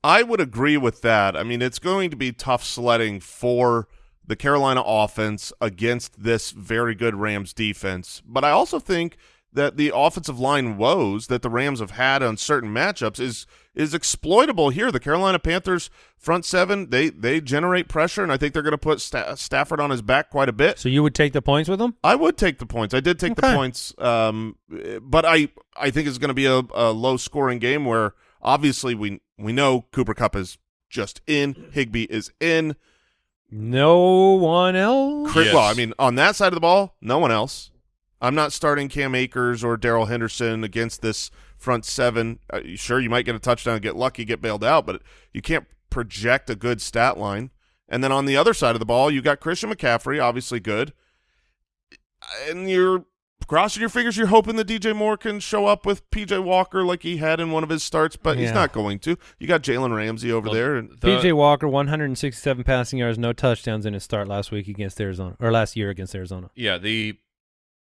I would agree with that. I mean, it's going to be tough sledding for the Carolina offense against this very good Rams defense. But I also think that the offensive line woes that the Rams have had on certain matchups is is exploitable here. The Carolina Panthers front seven, they they generate pressure, and I think they're going to put Sta- Stafford on his back quite a bit. So you would take the points with them? I would take the points. I did take the points, um, but I I think it's going to be a, a low scoring game where obviously we we know Cooper Kupp is just in, Higbee is in. No one else. Chris, Yes. Well, I mean, on that side of the ball, no one else. I'm not starting Cam Akers or Darrell Henderson against this front seven. Uh, sure, you might get a touchdown, get lucky, get bailed out, but you can't project a good stat line. And then on the other side of the ball, you got Christian McCaffrey, obviously good. And you're crossing your fingers, you're hoping that DJ Moore can show up with PJ Walker like he had in one of his starts, but he's not going to. You got Jalen Ramsey over Well, there. And The- PJ Walker, 167 passing yards, no touchdowns in his start last week against Arizona, or last year against Arizona. Yeah. The.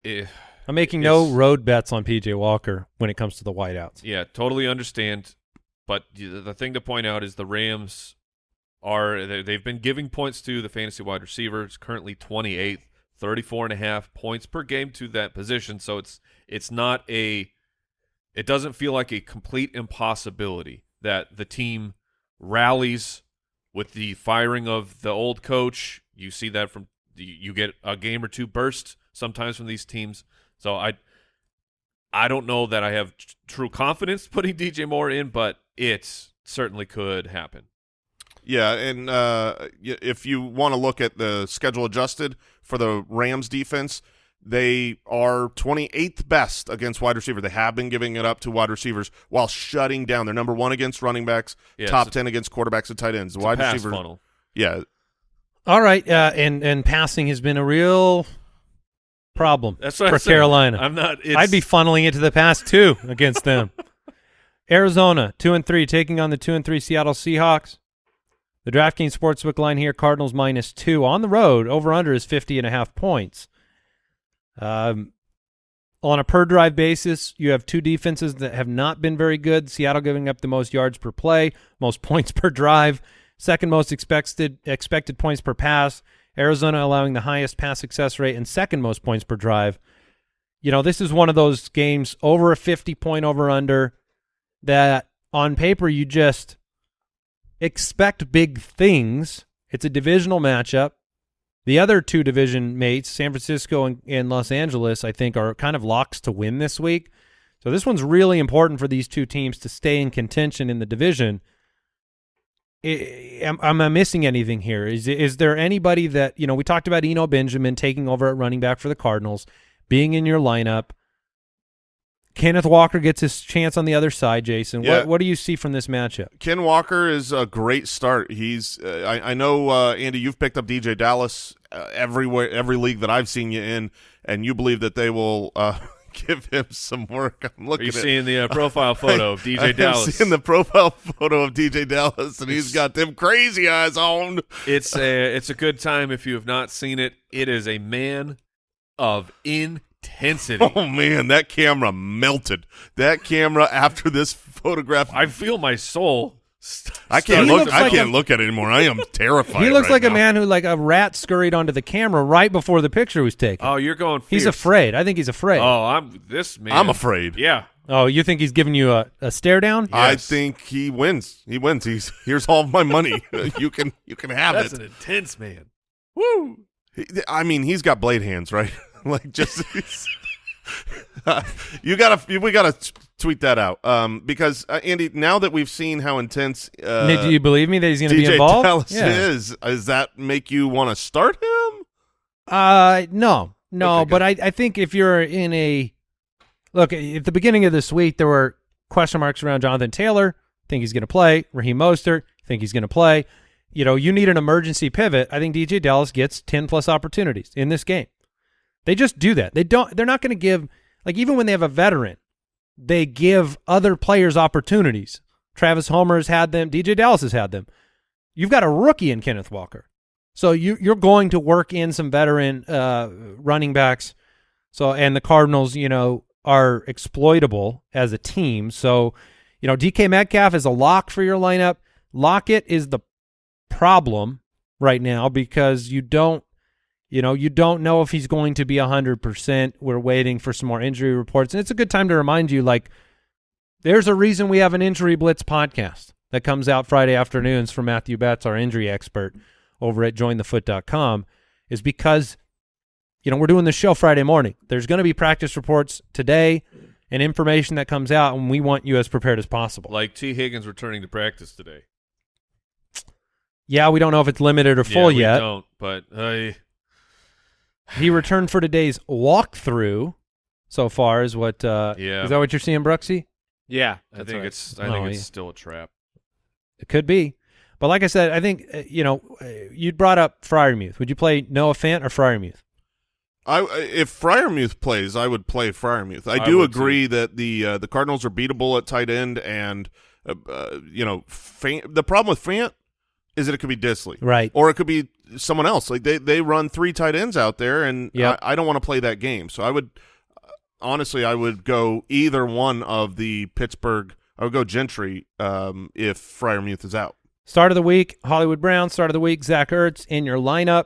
Eh, I'm making no road bets on PJ Walker when it comes to the whiteouts. Yeah, totally understand. But the thing to point out is the Rams are they- they've been giving points to the fantasy wide receivers. Currently 28th, 34 and a half points per game to that position. So it's it's not a it doesn't feel like a complete impossibility that the team rallies with the firing of the old coach. You see that from you get a game or two burst sometimes from these teams. So I I don't know that I have t- true confidence (laughs) putting DJ Moore in, but it certainly could happen. Yeah, and uh, if you want to look at the schedule adjusted for the Rams defense, they are 28th best against wide receiver. They have been giving it up to wide receivers while shutting down. They're number one against running backs, Yeah, top it's a- 10 against quarterbacks and tight ends. The It's a wide pass receiver, funnel. yeah, All right, uh, and and passing has been a real problem That's for. Carolina. I'm not. It's, I'd be funneling it to the past too against them. (laughs) Arizona two and three taking on the two and three Seattle Seahawks. The DraftKings Sportsbook line here: Cardinals minus two on the road. Over under is fifty and a half points. Um, on a per drive basis, you have two defenses that have not been very good. Seattle giving up the most yards per play, most (laughs) points per drive, second most expected expected points per pass. Arizona allowing the highest pass success rate and second most points per drive. You know, this is one of those games over a 50 point over under that on paper you just expect big things. It's a divisional matchup. The other two division mates, San Francisco and, and Los Angeles, I think are kind of locks to win this week. So this one's really important for these two teams to stay in contention in the division. Am, am I missing anything here? Is is there anybody that you know? We talked about Eno Benjamin taking over at running back for the Cardinals, being in your lineup. Kenneth Walker gets his chance on the other side. Jason, Yeah. what what do you see from this matchup? Ken Walker is a great start. He's uh, I, I know uh, Andy, you've picked up DJ Dallas uh, everywhere, every league that I've seen you in, and you believe that they will uh, give him some work. I'm Are looking you at seeing the uh, (laughs) profile photo of I DJ am Dallas? seeing the profile (laughs) photo of DJ Dallas, and he's got them crazy eyes on. It's a it's a good time if you have not seen it. It is a man of intensity. Oh man, that camera melted. That camera after this photograph, I feel my soul. St- I can't look. I like can't a- look at it anymore. I am (laughs) terrified. he looks right like a man who like a rat scurried onto the camera right before the picture was taken. Oh, you're going. he's afraid. I think he's afraid. Oh, I'm this man. I'm afraid. Yeah. Oh, you think he's giving you a, a stare down? I think he wins. He wins. He's here's all of my money. (laughs) (laughs) you can you can have That's it. an intense man. Woo. He- I mean, he's got blade hands, right? like just (laughs) you gotta we gotta t- tweet that out um, because uh, Andy. Now that we've seen how intense uh, Nick, do you believe me that he's going to be involved? Dallas Yeah. is, does that make you want to start him? Uh, no, no. Okay, but I, I think if you're in a look at the beginning of this week, there were question marks around Jonathan Taylor. Think he's going to play. Raheem Mostert. Think he's going to play. You know, you need an emergency pivot. I think DJ Dallas gets ten plus opportunities in this game. They just do that. They don't. They're not going to give like even when they have a veteran, they give other players opportunities. Travis Homer has had them. DJ Dallas has had them. You've got a rookie in Kenneth Walker. So you you're going to work in some veteran uh, running backs. So and the Cardinals, you know, are exploitable as a team. So, you know, DK Metcalf is a lock for your lineup. Lockett is the problem right now because you don't you know, you don't know if he's going to be 100%. We're waiting for some more injury reports. And it's a good time to remind you like there's a reason we have an injury blitz podcast that comes out Friday afternoons from Matthew Betts, our injury expert over at jointhefoot.com is because you know, we're doing the show Friday morning. There's going to be practice reports today and information that comes out and we want you as prepared as possible. Like T. Higgins returning to practice today. yeah, we don't know if it's limited or full yeah, we yet. Don't. But uh, He returned for today's walkthrough so far is what uh Yeah. is that what you're seeing, Bruxy? Yeah, I think right. it's I Oh, think it's yeah. still a trap. It could be. But like I said, I think uh, you know, uh, you brought up Freiermuth. Would you play Noah Fant or Freiermuth? I if Freiermuth plays, I would play Freiermuth. I I do would agree that the uh, the Cardinals are beatable at tight end, and uh, uh, you know, Fant, the problem with Fant is that it could be Dissly, Right. or it could be someone else. Like they they run three tight ends out there, and Yep. I, I don't want to play that game. So I would uh, honestly, I would go either one of the Pittsburgh. I would go Gentry um, if Freiermuth is out. Start of the week, Hollywood Brown. Start of the week, Zach Ertz in your lineup.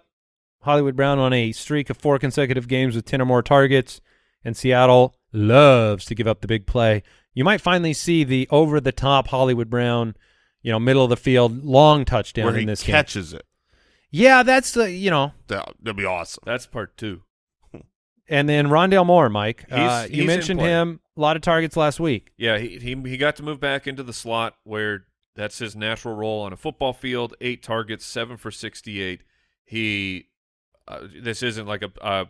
Hollywood Brown on a streak of four consecutive games with 10 or more targets, and Seattle loves to give up the big play. You might finally see the over the top Hollywood Brown, you know, middle of the field, long touchdown where in he this game. catches it. Yeah, that's the you know, That, that'd be awesome. That's part two. and then Rondale Moore, Mike. uh, you he's mentioned him. A lot of targets last week. Yeah, he, he he got to move back into the slot where that's his natural role on a football field. Eight targets, seven for sixty-eight. He, uh, this isn't like a uh,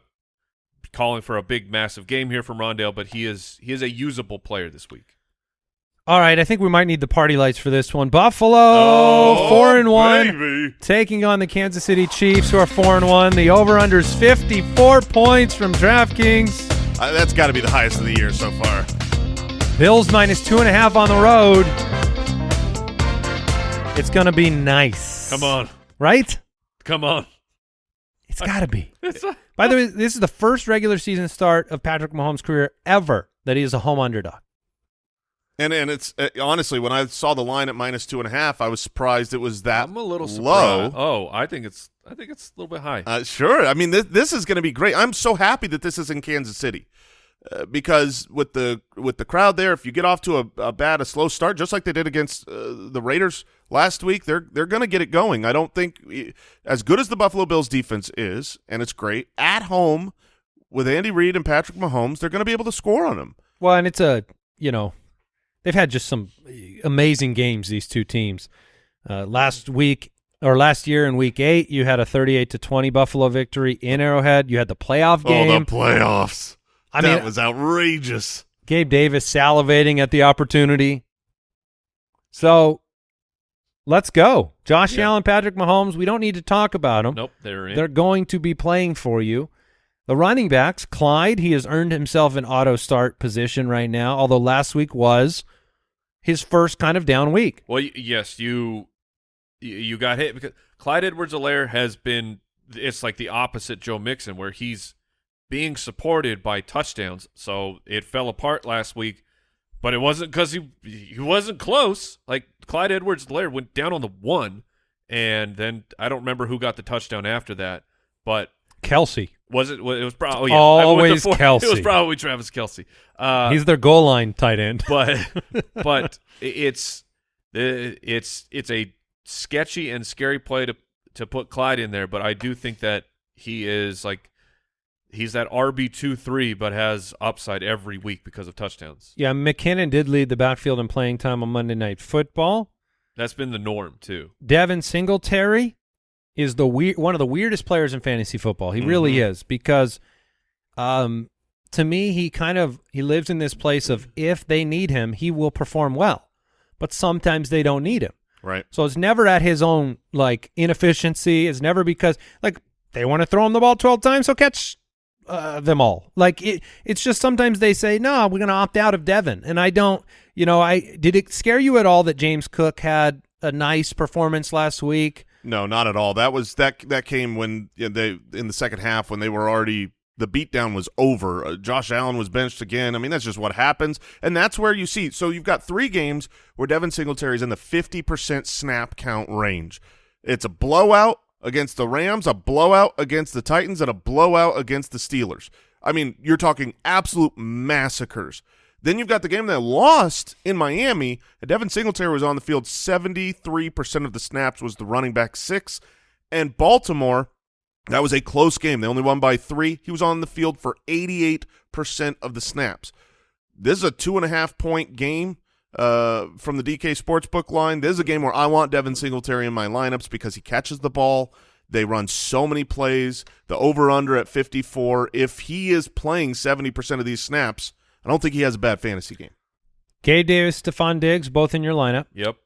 calling for a big, massive game here from Rondale, but he is he is a usable player this week. All right, I think we might need the party lights for this one. Buffalo, Oh, four and one, baby. taking on the Kansas City Chiefs, who are four and one. The over/unders fifty-four points from DraftKings. Uh, that's got to be the highest of the year so far. Bills minus two and a half on the road. It's gonna be nice. Come on, right? come on. It's gotta be. (laughs) By the way, this is the first regular season start of Patrick Mahomes' career ever that he is a home underdog. And and it's uh, honestly when I saw the line at minus two and a half, I was surprised it was that I'm a little low. surprised. Oh, I think it's I think it's a little bit high. Uh, sure. I mean, this this is going to be great. I'm so happy that this is in Kansas City uh, because with the with the crowd there, if you get off to a, a bad, a slow start, just like they did against uh, the Raiders last week, they're they're going to get it going. I don't think as good as the Buffalo Bills defense is, and it's great at home with Andy Reid and Patrick Mahomes, they're going to be able to score on them. Well, and it's a you know they've had just some amazing games. These two teams. Uh, last week or last year in Week Eight, you had a thirty-eight to twenty Buffalo victory in Arrowhead. You had the playoff game. Oh, the playoffs! I that mean, was outrageous. Gabe Davis salivating at the opportunity. So let's go. Josh Yeah. Allen, Patrick Mahomes, we don't need to talk about them. nope, they're in. They're going to be playing for you. The running backs, Clyde, he has earned himself an auto start position right now, although last week was his first kind of down week. Well, yes, you you got hit because Clyde Edwards-Helaire has been. It's like the opposite Joe Mixon, where he's being supported by touchdowns. So it fell apart last week, but it wasn't because he he wasn't close. Like Clyde Edwards-Helaire went down on the one, and then I don't remember who got the touchdown after that, but Kelce. Was it? It was probably oh, yeah, I went with Always four- Kelce. (laughs) It was probably Travis Kelce. Uh, He's their goal line tight end. (laughs) but (laughs) but it's it's it's a sketchy and scary play to to put Clyde in there. But I do think that he is like he's that RB two three, but has upside every week because of touchdowns. Yeah, McKinnon did lead the backfield in playing time on Monday Night Football. That's been the norm too. Devin Singletary is the weird one of the weirdest players in fantasy football. He really Mhm. is because um to me he kind of he lives in this place of if they need him, he will perform well. But sometimes they don't need him. Right. So it's never at his own like inefficiency. It's never because like they want to throw him the ball 12 times, so catch uh, them all. Like it, it's just sometimes they say, "No, we're going to opt out of Devin." And I don't, you know, I did it scare you at all that James Cook had a nice performance last week? No, not at all. That was that that came when you know, they in the second half when they were already the beatdown was over. Uh, Josh Allen was benched again. I mean, that's just what happens, and that's where you see. So you've got three games where Devin Singletary's in the fifty percent snap count range. It's a blowout against the Rams, a blowout against the Titans, and a blowout against the Steelers. I mean, you're talking absolute massacres. Then you've got the game that lost in Miami. Devin Singletary was on the field 73% of the snaps was the running back six. And Baltimore, that was a close game. They only won by three. He was on the field for 88% of the snaps. This is a two and a half point game uh, from the DK Sportsbook line. This is a game where I want Devin Singletary in my lineups because he catches the ball. They run so many plays. The over under at 54. If he is playing 70% of these snaps, I don't think he has a bad fantasy game. Gabe Davis, Stefon Diggs, both in your lineup. Yep.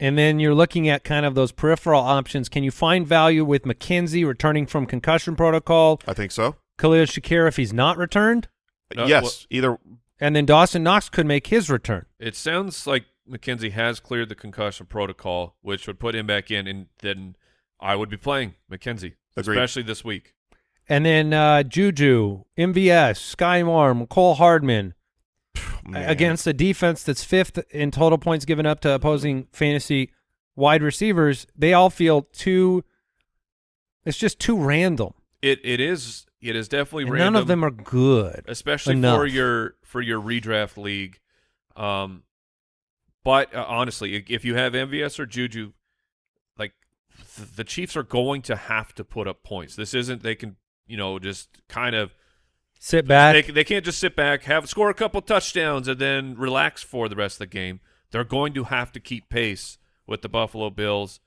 And then you're looking at kind of those peripheral options. Can you find value with McKenzie returning from concussion protocol? I think so. Khalil Shakir if he's not returned? Uh, yes, well- either And then Dawson Knox could make his return. It sounds like McKenzie has cleared the concussion protocol, which would put him back in, and then I would be playing McKenzie, Agreed. especially this week. And then uh, Juju, MVS, Skyy Moore, Mecole Hardman man. against a defense that's fifth in total points given up to opposing fantasy wide receivers. They all feel too. It's just too random. It it is it is definitely And random. none of them are good. especially enough. for your for your redraft league. Um, But uh, honestly, if you have MVS or Juju, like th- the Chiefs are going to have to put up points. This isn't they can you know just kind of Sit back. they they can't just sit back, have score a couple touchdowns, and then relax for the rest of the game. They're going to have to keep pace with the Buffalo Bills.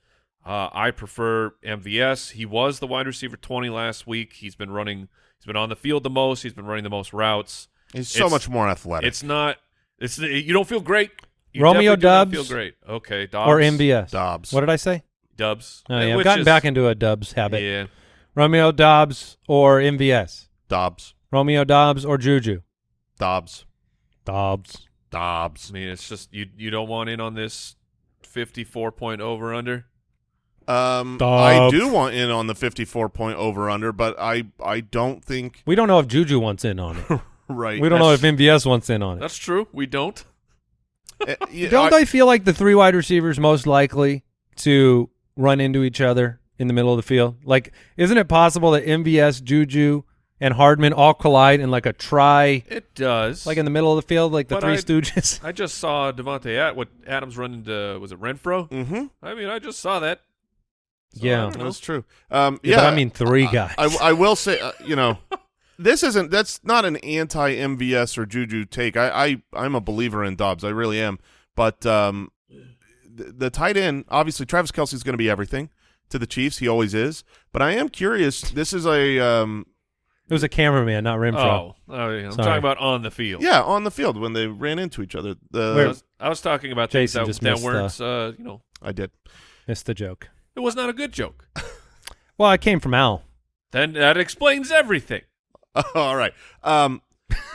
Uh, I prefer MVS. He was the wide receiver twenty last week. He's been running. He's been on the field the most. He's been running the most routes. He's so It's- much more athletic. It's not. It's you don't feel great. You Romeo definitely do not Dobbs feel great. Okay, Dobbs or MVS. Dobbs. What did I say? Dubs. Oh, yeah, I've gotten is- back into a Dubs habit. Yeah, Romeo Dobbs or MVS. Dobbs. Romeo Dobbs or Juju. Dobbs. Dobbs. Dobbs. I mean, it's just you. You don't want in on this fifty-four point over under. Um, Dobbs. I do want in on the 54 point over under, but I I don't think We don't know if Juju wants in on it. (laughs) right. we don't know if MVS wants in on it. That's true. We don't. Uh, yeah, Don't I- I feel like the three wide receivers most likely to run into each other in the middle of the field? Like, isn't it possible that MVS, Juju, and Hardman all collide in like a try, It does. like in the middle of the field, like the But Three I- Stooges? I just saw Devontae at what Adams run into. Was it Renfrow? Mm -hmm. I mean, I just saw that. So, Yeah. I don't know. That's true. Um, Yeah, yeah, I mean three guys. I, I will say, uh, you know, (laughs) this isn't. That's not an anti MVS or Juju take. I, I I'm a believer in Dobbs. I really am. But um, the, the tight end, obviously, Travis Kelce is going to be everything to the Chiefs. He always is. But I am curious. This is a um, it was a cameraman, not Renfrow. Oh, oh yeah. I'm Sorry. talking about on the field. yeah on the field when they ran into each other. I was, I was talking about things Jason that, just that missed weren't. Uh, you know, I did. Missed the joke. it was not a good joke. (laughs) Well, I came from Al. then that explains everything. (laughs) All right. Um,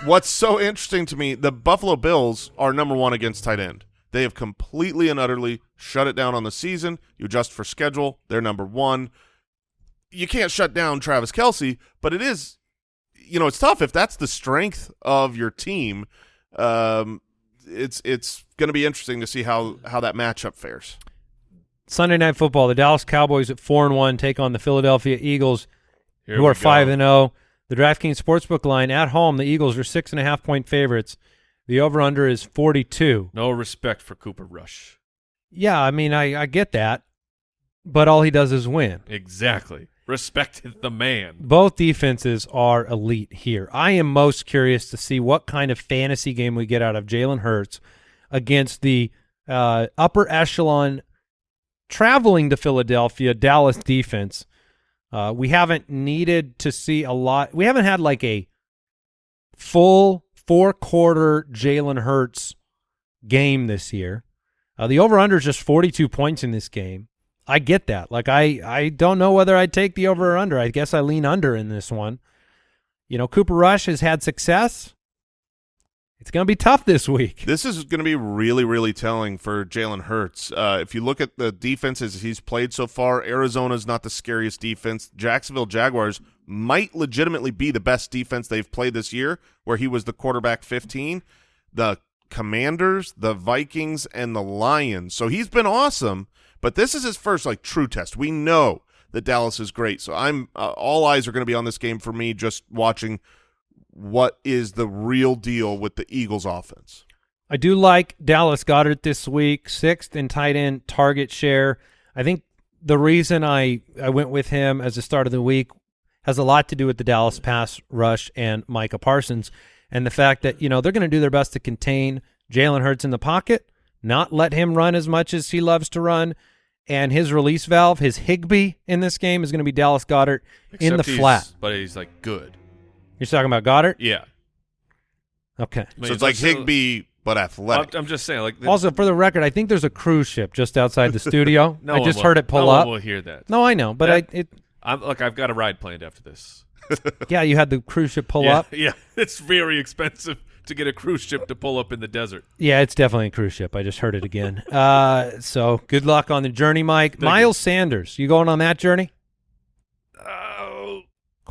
what's so interesting to me, the Buffalo Bills are number one against tight end. They have completely and utterly shut it down on the season. You adjust for schedule, they're number one. You can't shut down Travis Kelce, but it is, you know, it's tough if that's the strength of your team. Um, it's it's going to be interesting to see how how that matchup fares. Sunday night football. The Dallas Cowboys at four and one take on the Philadelphia Eagles, Here who we are five and zero. The DraftKings Sportsbook line at home, the Eagles are six and a half point favorites. The over under is forty two. No respect for Cooper Rush. Yeah, I mean, I, I get that, but all he does is win. Exactly. Respect the man. Both defenses are elite here. I am most curious to see what kind of fantasy game we get out of Jalen Hurts against the uh, upper echelon traveling to Philadelphia Dallas defense. Uh, we haven't needed to see a lot. We haven't had like a full four quarter Jalen Hurts game this year. Uh, the over under is just 42 points in this game. I get that. Like I, I don't know whether I'd take the over or under. I guess I lean under in this one. You know, Cooper Rush has had success. It's going to be tough this week. This is going to be really, really telling for Jalen Hurts. Uh, if you look at the defenses he's played so far, Arizona's not the scariest defense. Jacksonville Jaguars might legitimately be the best defense they've played this year, where he was the quarterback 15. The Commanders, the Vikings, and the Lions. So he's been awesome, but this is his first like true test. We know that Dallas is great, so I'm uh, all eyes are going to be on this game for me. Just watching what is the real deal with the Eagles offense. I do like Dallas Goedert this week, sixth in tight end target share. I think the reason I, I went with him as the start of the week has a lot to do with the Dallas pass rush and Micah Parsons and the fact that, you know, they're going to do their best to contain Jalen Hurts in the pocket, not let him run as much as he loves to run. And his release valve, his Higbee in this game is going to be Dallas Goedert in the flat. But he's like good. You're talking about Goedert? Yeah. Okay. I so it's like Higbee, but I'm, athletic. I'm just saying. Like the- Also, for the record, I think there's a cruise ship just outside the studio. (laughs) no I one just will- heard it pull no up. One will hear that. No, I know, but That- I it I'm look. I've got a ride planned after this. (laughs) yeah, you had the cruise ship pull yeah, up. (laughs) Yeah, it's very expensive to get a cruise ship to pull up in the desert. Yeah, it's definitely a cruise ship. I just heard it again. uh, so good luck on the journey, Mike. Miles Sanders, you going on that journey?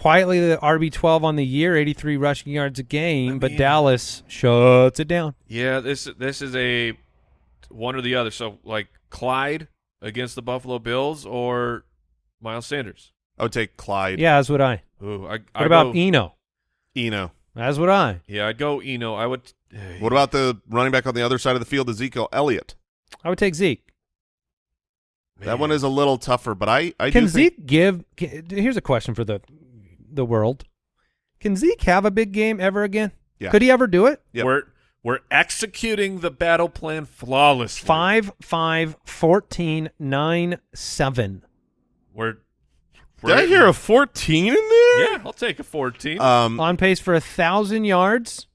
Quietly, the RB twelve on the year, eighty three rushing yards a game, I but Dallas shuts it down. yeah. This this is a one or the other. So like Clyde against the Buffalo Bills or Miles Sanders. I would take Clyde. Yeah, as would I. Ooh, I, What I about go, Eno? Eno. As would I. Yeah, I'd go Eno. I would. What about the running back on the other side of the field, Ezekiel Elliott? I would take Zeke. That one is a little tougher, but I I Can do think, Zeke give? Can, here's a question for the the world: Can Zeke have a big game ever again? Yeah. Could he ever do it? Yep. We're we're executing the battle plan flawlessly. Five, five, 14, nine, seven. We're, Did I hear a 14 in there? Yeah, I'll take a 14. Um, On pace for a thousand yards,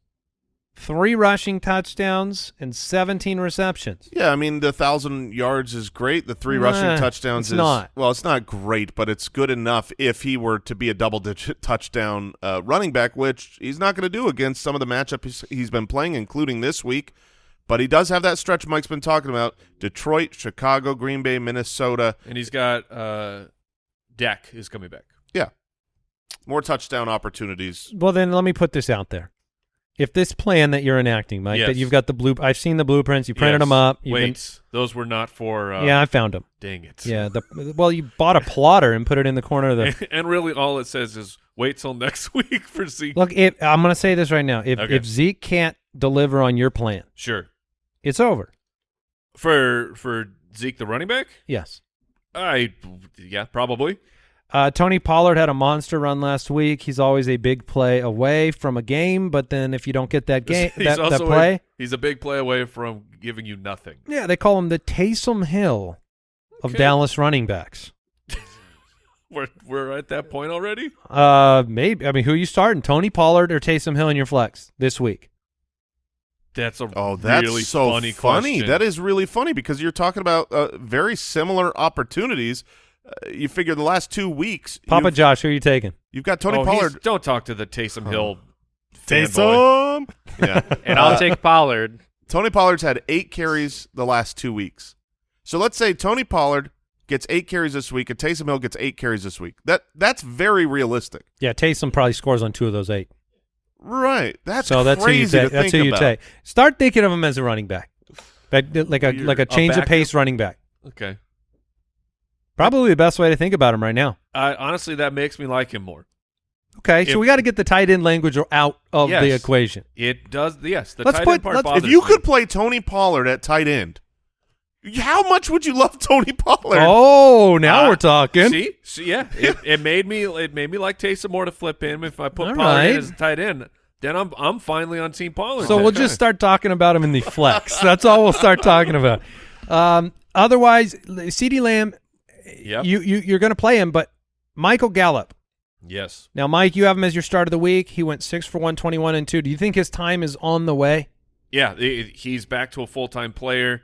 three rushing touchdowns, and seventeen receptions. yeah, I mean the thousand yards is great. The three Nah, rushing touchdowns it's is not. well, it's not great, but it's good enough if he were to be a double-digit (laughs) touchdown uh, running back, which he's not going to do against some of the matchups he's, he's been playing, including this week. But he does have that stretch Mike's been talking about: Detroit, Chicago, Green Bay, Minnesota. and he's got uh, Dak is coming back. Yeah, more touchdown opportunities. Well, then let me put this out there. If this plan that you're enacting, Mike, that you've got the blue, I've seen the blueprints. You printed Yes. them up. Wait, been- those were not for. Uh, yeah, I found them. Dang it. Yeah, the well, you bought a plotter and put it in the corner of the. (laughs) and really, all it says is wait till next (laughs) week for Zeke. Look, if, I'm going to say this right now. If Okay. if Zeke can't deliver on your plan, Sure. it's over. For for Zeke, the running back. Yes. I yeah, probably. Uh, Tony Pollard had a monster run last week. He's always a big play away from a game, but then if you don't get that (laughs) game, he's that, that play, A, he's a big play away from giving you nothing. yeah, they call him the Taysom Hill of Okay. Dallas running backs. (laughs) We're we're at that point already. Uh, maybe. I mean, who are you starting? Tony Pollard or Taysom Hill in your flex this week? That's a Oh, that's really so funny. funny. question. That is really funny because you're talking about uh, very similar opportunities. Uh, you figure the last two weeks, Papa Josh, who are you taking? you've got Tony Oh, Pollard. Don't talk to the Taysom Hill. fanboy. (laughs) yeah, And I'll take Pollard. Tony Pollard's had eight carries the last two weeks. So let's say Tony Pollard gets eight carries this week, and Taysom Hill gets eight carries this week. That that's very realistic, Yeah, Taysom probably scores on two of those eight. right? That's so that's who you take. That's who you about. take. Start thinking of him as a running back, like like a You're like a a change of pace running back. Okay. Probably the best way to think about him right now. I honestly, that makes me like him more. Okay, If- so we got to get the tight end language out of the equation. It does. Yes, the Let's tight put- end part let's- bothers If you me. could play Tony Pollard at tight end, how much would you love (laughs) Tony Pollard? Oh, now Uh, we're talking. See, see, yeah, it, it made me it made me like Taysom more to flip him. If I put All Pollard in right. as a tight end, then I'm I'm finally on Team Pollard. So then. we'll just start talking about him in the flex. That's all we'll start talking about. Um, otherwise, CeeDee Lamb, Yep. you, you you're going to play him, but Michael Gallup. yes. Now, Mike, you have him as your start of the week. He went six for one, twenty-one and two. Do you think his time is on the way? Yeah, he's back to a full time player.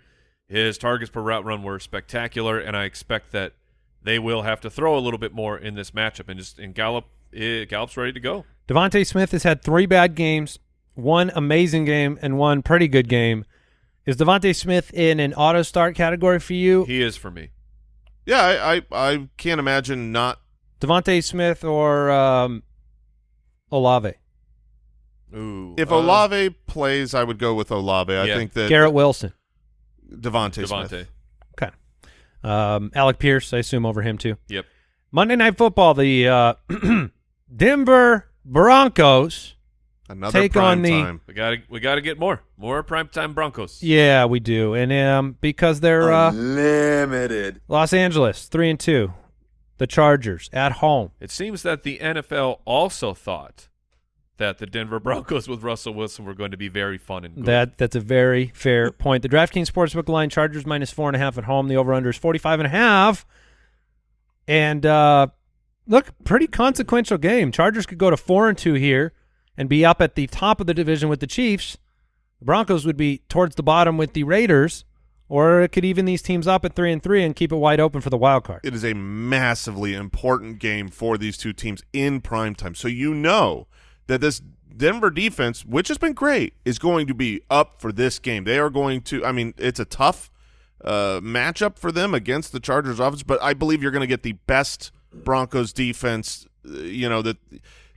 His targets per route run were spectacular, and I expect that they will have to throw a little bit more in this matchup. And just and Gallup, eh, Gallup's ready to go. DeVonta Smith has had three bad games, one amazing game, and one pretty good game. Is DeVonta Smith in an auto start category for you? He is for me. Yeah, I, I I can't imagine not. DeVonta Smith or um, Olave? Ooh, If uh, Olave plays, I would go with Olave. I Yeah. think that Garrett Wilson. Devonte, Devontae, Smith. Okay. Um, Alec Pierce, I assume, over him too. yep. Monday Night Football, the uh, (clears throat) Denver Broncos. Another Take prime on the- time. We got to we got to get more more primetime Broncos. Yeah, we do, and um, because they're uh, Limited. Los Angeles, three and two, the Chargers at home. It seems that the NFL also thought that the Denver Broncos with Russell Wilson were going to be very fun and good. That that's a very fair point. The DraftKings Sportsbook line: Chargers minus four and a half at home. The over/under is forty-five and a half. And uh, look, pretty consequential game. Chargers could go to four and two here and be up at the top of the division with the Chiefs. The Broncos would be towards the bottom with the Raiders, or it could even these teams up at three and three and keep it wide open for the wild card. It is a massively important game for these two teams in prime time. So you know that this Denver defense, which has been great, is going to be up for this game. They are going to. I mean, it's a tough uh, matchup for them against the Chargers offense, but I believe you're going to get the best Broncos defense. uh, You know that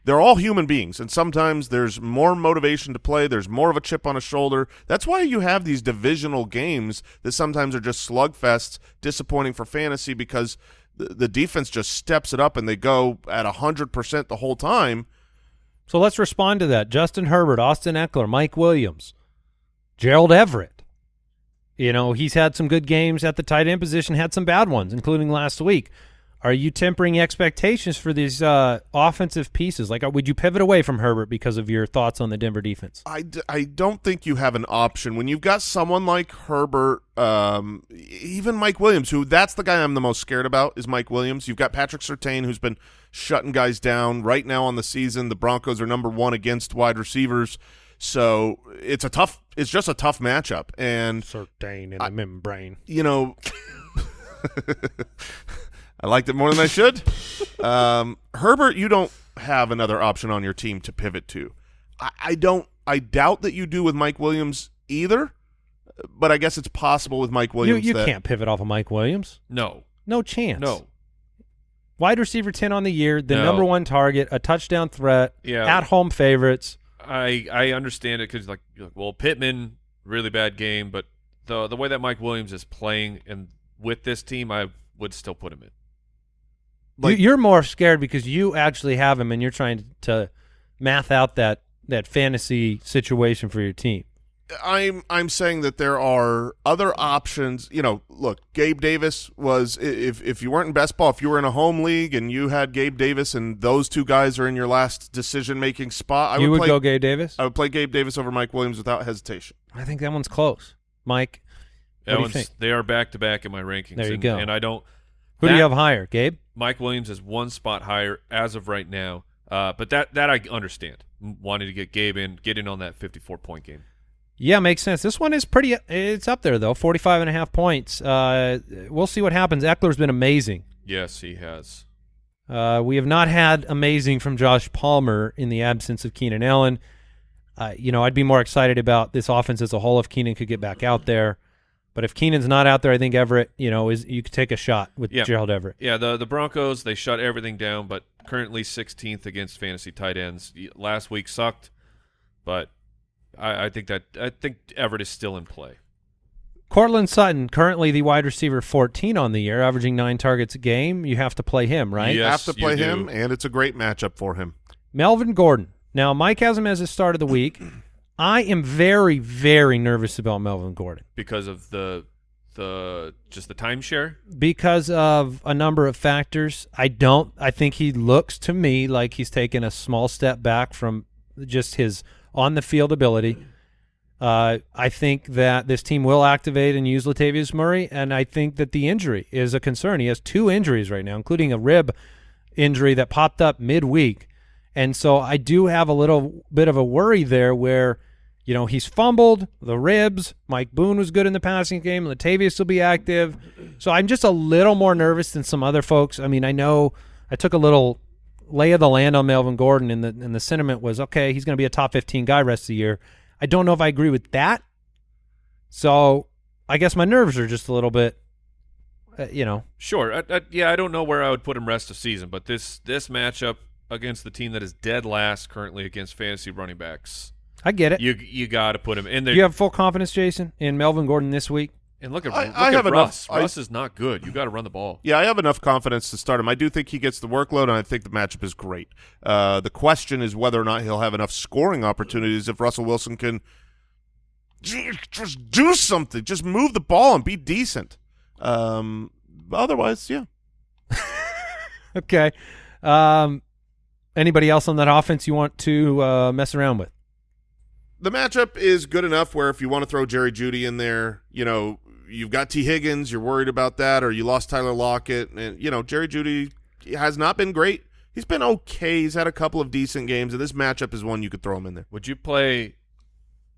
they're all human beings, and sometimes there's more motivation to play. There's more of a chip on a shoulder. That's why you have these divisional games that sometimes are just slugfests, disappointing for fantasy because the, the defense just steps it up and they go at hundred percent the whole time. So let's respond to that. Justin Herbert, Austin Ekeler, Mike Williams, Gerald Everett. You know, he's had some good games at the tight end position, had some bad ones, including last week. Are you tempering expectations for these uh, offensive pieces? Like, uh, would you pivot away from Herbert because of your thoughts on the Denver defense? I, d- I don't think you have an option when you've got someone like Herbert, um, even Mike Williams, who that's the guy I'm the most scared about is Mike Williams. You've got Patrick Surtain, who's been shutting guys down right now on the season. The Broncos are number one against wide receivers, so it's a tough. It's just a tough matchup, and Certain in the membrane. you know, (laughs) (laughs) I liked it more than I should. Um, Herbert, you don't have another option on your team to pivot to. I, I don't. I doubt that you do with Mike Williams either. But I guess it's possible with Mike Williams. you that, can't pivot off of Mike Williams. No, No chance. no. Wide receiver 10 on the year, the No. number one target, a touchdown threat, Yeah. at home favorites. I I understand it because like, you're like, well, Pittman really bad game, but the the way that Mike Williams is playing and with this team, I would still put him in. Like- you, you're more scared because you actually have him and you're trying to math out that, that fantasy situation for your team. I'm I'm saying that there are other options. You know, look, Gabe Davis was if if you weren't in best ball, if you were in a home league and you had Gabe Davis and those two guys are in your last decision making spot, I you would play, go Gabe Davis? I would play Gabe Davis over Mike Williams without hesitation. I think that one's close. Mike, That do you one's- think? They are back to back in my rankings. There you and, go. And I don't. who do you have higher? Gabe? Mike Williams is one spot higher as of right now. Uh, but that that I understand. Wanting to get Gabe in, get in on that 54 point game. Yeah, makes sense. This one is pretty it's up there though. 45 and a half points. Uh, we'll see what happens. Ekeler's been amazing. Yes, he has. Uh, we have not had amazing from Josh Palmer in the absence of Keenan Allen. Uh, you know, I'd be more excited about this offense as a whole if Keenan could get back out there. But if Keenan's not out there, I think Everett, you know, is you could take a shot with Yeah. Gerald Everett. Yeah, the the Broncos they shut everything down, but currently 16th against fantasy tight ends. Last week sucked, but I, I think that I think Everett is still in play. Courtland Sutton, currently the wide receiver 14 on the year, averaging nine targets a game. You have to play him, right? Yes, You have to you play do. him, and it's a great matchup for him. Melvin Gordon. Now, Mike has him as his start of the week. I am very, very nervous about Melvin Gordon. because of the the just the timeshare. because of a number of factors. I don't. I think he looks to me like he's taken a small step back from just his on the field ability. Uh, I think that this team will activate and use Latavius Murray, and I think that the injury is a concern. He has two injuries right now, including a rib injury that popped up midweek, and so I do have a little bit of a worry there where. You know, he's fumbled the ribs. Mike Boone was good in the passing game. Latavius will be active. So I'm just a little more nervous than some other folks. I mean, I know I took a little lay of the land on Melvin Gordon, and the and the sentiment was okay. He's going to be a top 15 guy rest of the year. I don't know if I agree with that. So I guess my nerves are just a little bit, uh, you know. Sure, I, I, yeah, I don't know where I would put him rest of season, but this this matchup against the team that is dead last currently against fantasy running backs, I get it. you you got to put him in there. Do you have full confidence, Jason, in Melvin Gordon this week? and look at I- look I at have enough- Russ. I- Russ is not good. You got to run the ball. Yeah, I have enough confidence to start him. I do think he gets the workload, and I think the matchup is great. Uh, the question is whether or not he'll have enough scoring opportunities if Russell Wilson can just do something, just move the ball and be decent. Um, otherwise, yeah. (laughs) Okay. Um, anybody else on that offense you want to uh, mess around with? The matchup is good enough where if you want to throw Jerry Jeudy in there, you know, you've got T. Higgins, you're worried about that, or you lost Tyler Lockett, and you know, Jerry Jeudy has not been great. He's been okay. He's had a couple of decent games, and this matchup is one you could throw him in there. Would you play?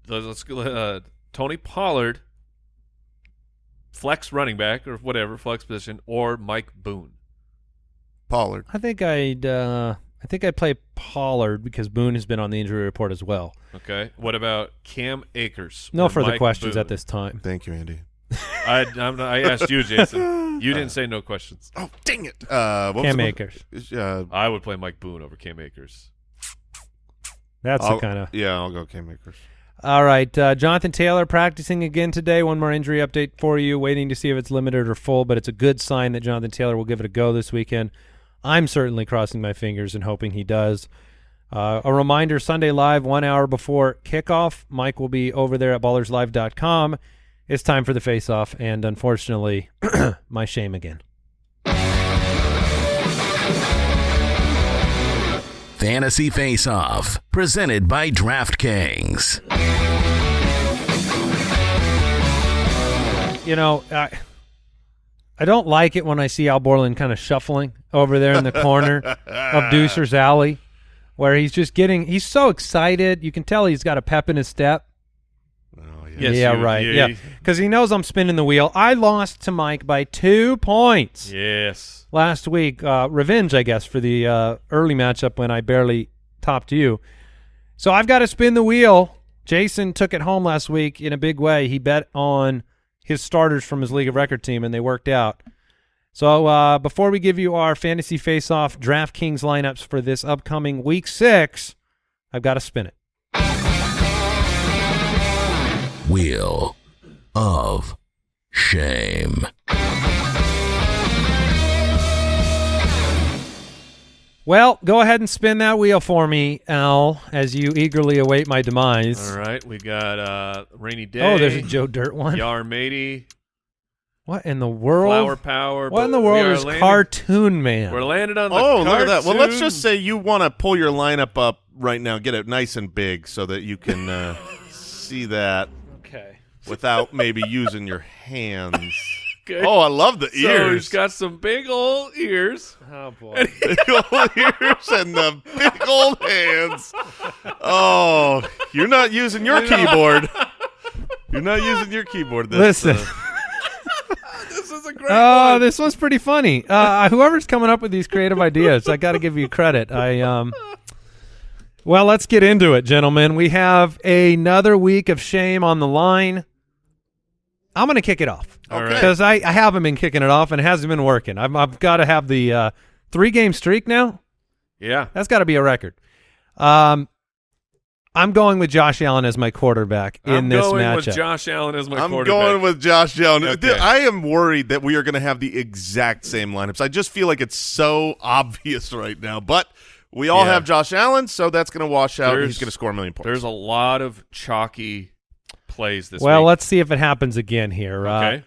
Let's let's uh, Tony Pollard, flex running back or whatever flex position, or Mike Boone. Pollard. I think I'd uh, I think I'd play Pollard because Boone has been on the injury report as well. Okay. What about Cam Akers? No further Mike questions Boone? at this time. Thank you, Andy. I I'm, I asked you, Jason. You didn't say no questions. Oh, dang it. Uh, what Cam the- Akers. Uh, I would play Mike Boone over Cam Akers. That's I'll- the kind of. Yeah, I'll go Cam Akers. All right, uh, Jonathan Taylor practicing again today. One more injury update for you. Waiting to see if it's limited or full, but it's a good sign that Jonathan Taylor will give it a go this weekend. I'm certainly crossing my fingers and hoping he does. Uh, a reminder: Sunday Live, one hour before kickoff. Mike will be over there at ballerslive.com, it's time for the face-off, and unfortunately, (clears throat) my shame again. Fantasy Face Off, presented by DraftKings. You know, I I don't like it when I see Al Borland kind of shuffling over there in the corner of (laughs) Deucer's Alley, where he's just getting he's so excited. You can tell he's got a pep in his step. Yes, yeah, you- right. you- yeah, because he knows I'm spinning the wheel. I lost to Mike by two points Yes. last week. Uh, revenge, I guess, for the uh, early matchup when I barely topped you. So I've got to spin the wheel. Jason took it home last week in a big way. He bet on his starters from his league of record team, and they worked out. So uh, before we give you our fantasy face-off DraftKings lineups for this upcoming week six, I've got to spin it. Wheel of Shame. Well, go ahead and spin that wheel for me, Al, as you eagerly await my demise. All right. We got uh, Rainy Day. Oh, there's a Joe Dirt one. Yar Matey. What in the world? Flower Power. what in the world are is landing- Cartoon Man? We're landed on the Oh, look at that. Well, let's just say you want to pull your lineup up right now, get it nice and big so that you can uh, (laughs) see that okay. without maybe using your hands. Okay. Oh, I love the ears. So he's ears. got some big old ears. Oh boy. (laughs) big old ears and the big old hands. Oh, you're not using your keyboard. You're not using your keyboard. This, Listen. uh, (laughs) This is a great Oh, one. this was pretty funny. Uh, whoever's coming up with these creative ideas, I got to give you credit. I um. Well, let's get into it, gentlemen. We have another week of shame on the line. I'm going to kick it off All right. because I, I haven't been kicking it off and it hasn't been working. I've, I've got to have the uh, three game streak now. Yeah. That's got to be a record. Um, I'm going with Josh Allen as my quarterback in I'm this going matchup. with Josh Allen as my quarterback. I'm going with Josh Allen. Okay. I am worried that we are going to have the exact same lineups. I just feel like it's so obvious (laughs) right now. But we all Yeah. have Josh Allen, so that's going to wash out. There's- He's going to score a million points. There's a lot of chalky plays this well, week. let's see if it happens again here. Uh, Okay.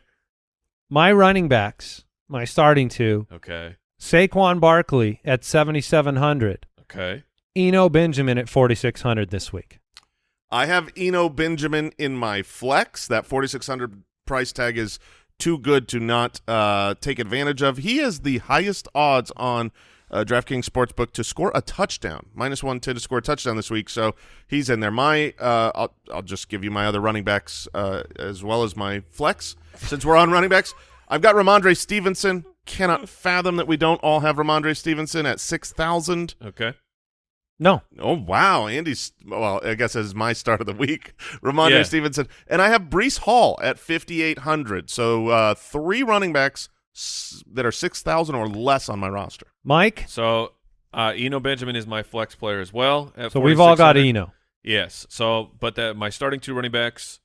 my running backs, my starting two, okay. Saquon Barkley at 7,700, Okay. Eno Benjamin at 4,600 this week. I have Eno Benjamin in my flex. That 4600 price tag is too good to not uh, take advantage of. He has the highest odds on uh, DraftKings Sportsbook to score a touchdown. Minus 110 to score a touchdown this week, so he's in there. My uh, I'll, I'll just give you my other running backs uh, as well as my flex. Since we're on running backs, I've got Rhamondre Stevenson. Cannot fathom that we don't all have Rhamondre Stevenson at 6,000. Okay. No. Oh wow, Andy's well. I guess as my start of the week, Rhamondre Yeah. Stevenson, and I have Breece Hall at fifty eight hundred. So uh, three running backs s- that are six thousand or less on my roster. Mike? So uh, Eno Benjamin is my flex player as well. So we've all got Eno. Yes. So, but the, my starting two running backs,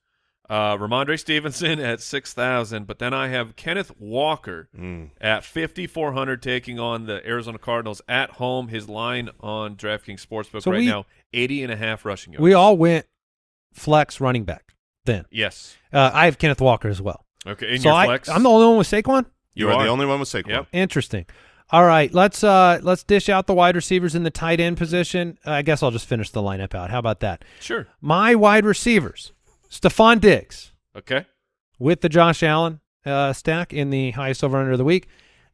uh, Rhamondre Stevenson (laughs) at six thousand, but then I have Kenneth Walker Mm. at fifty four hundred, taking on the Arizona Cardinals at home. His line on DraftKings Sportsbook So right we- now 80 and a half rushing yards. We all went flex running back then. yes. Uh, I have Kenneth Walker as well. Okay. In so your I, flex, I'm the only one with Saquon? You, You are, are. the only one with Saquon. Yep. Interesting. All right, let's uh let's dish out the wide receivers in the tight end position. I guess I'll just finish the lineup out. How about that? Sure. My wide receivers: Stefon Diggs Okay. with the Josh Allen uh, stack in the highest over under of the week,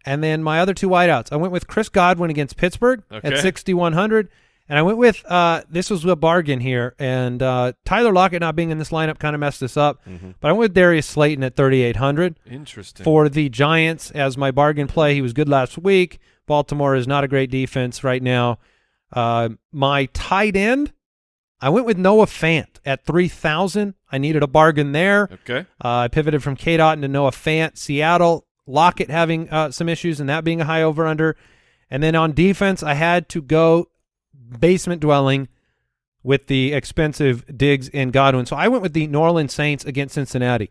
and then my other two wideouts. I went with Chris Godwin against Pittsburgh at 6100, and I went with uh this was a bargain here, and uh Tyler Lockett not being in this lineup kind of messed this up, but I went with Darius Slayton at 3800 Interesting. for the Giants as my bargain play. He was good last week. Baltimore is not a great defense right now. Uh, my tight end, I went with Noah Fant at 3,000. I needed a bargain there. Okay. Uh, I pivoted from K. Dot into Noah Fant. Seattle, Lockett having uh, some issues and that being a high over under. And then on defense, I had to go basement dwelling with the expensive Diggs and Godwin. So I went with the New Orleans Saints against Cincinnati.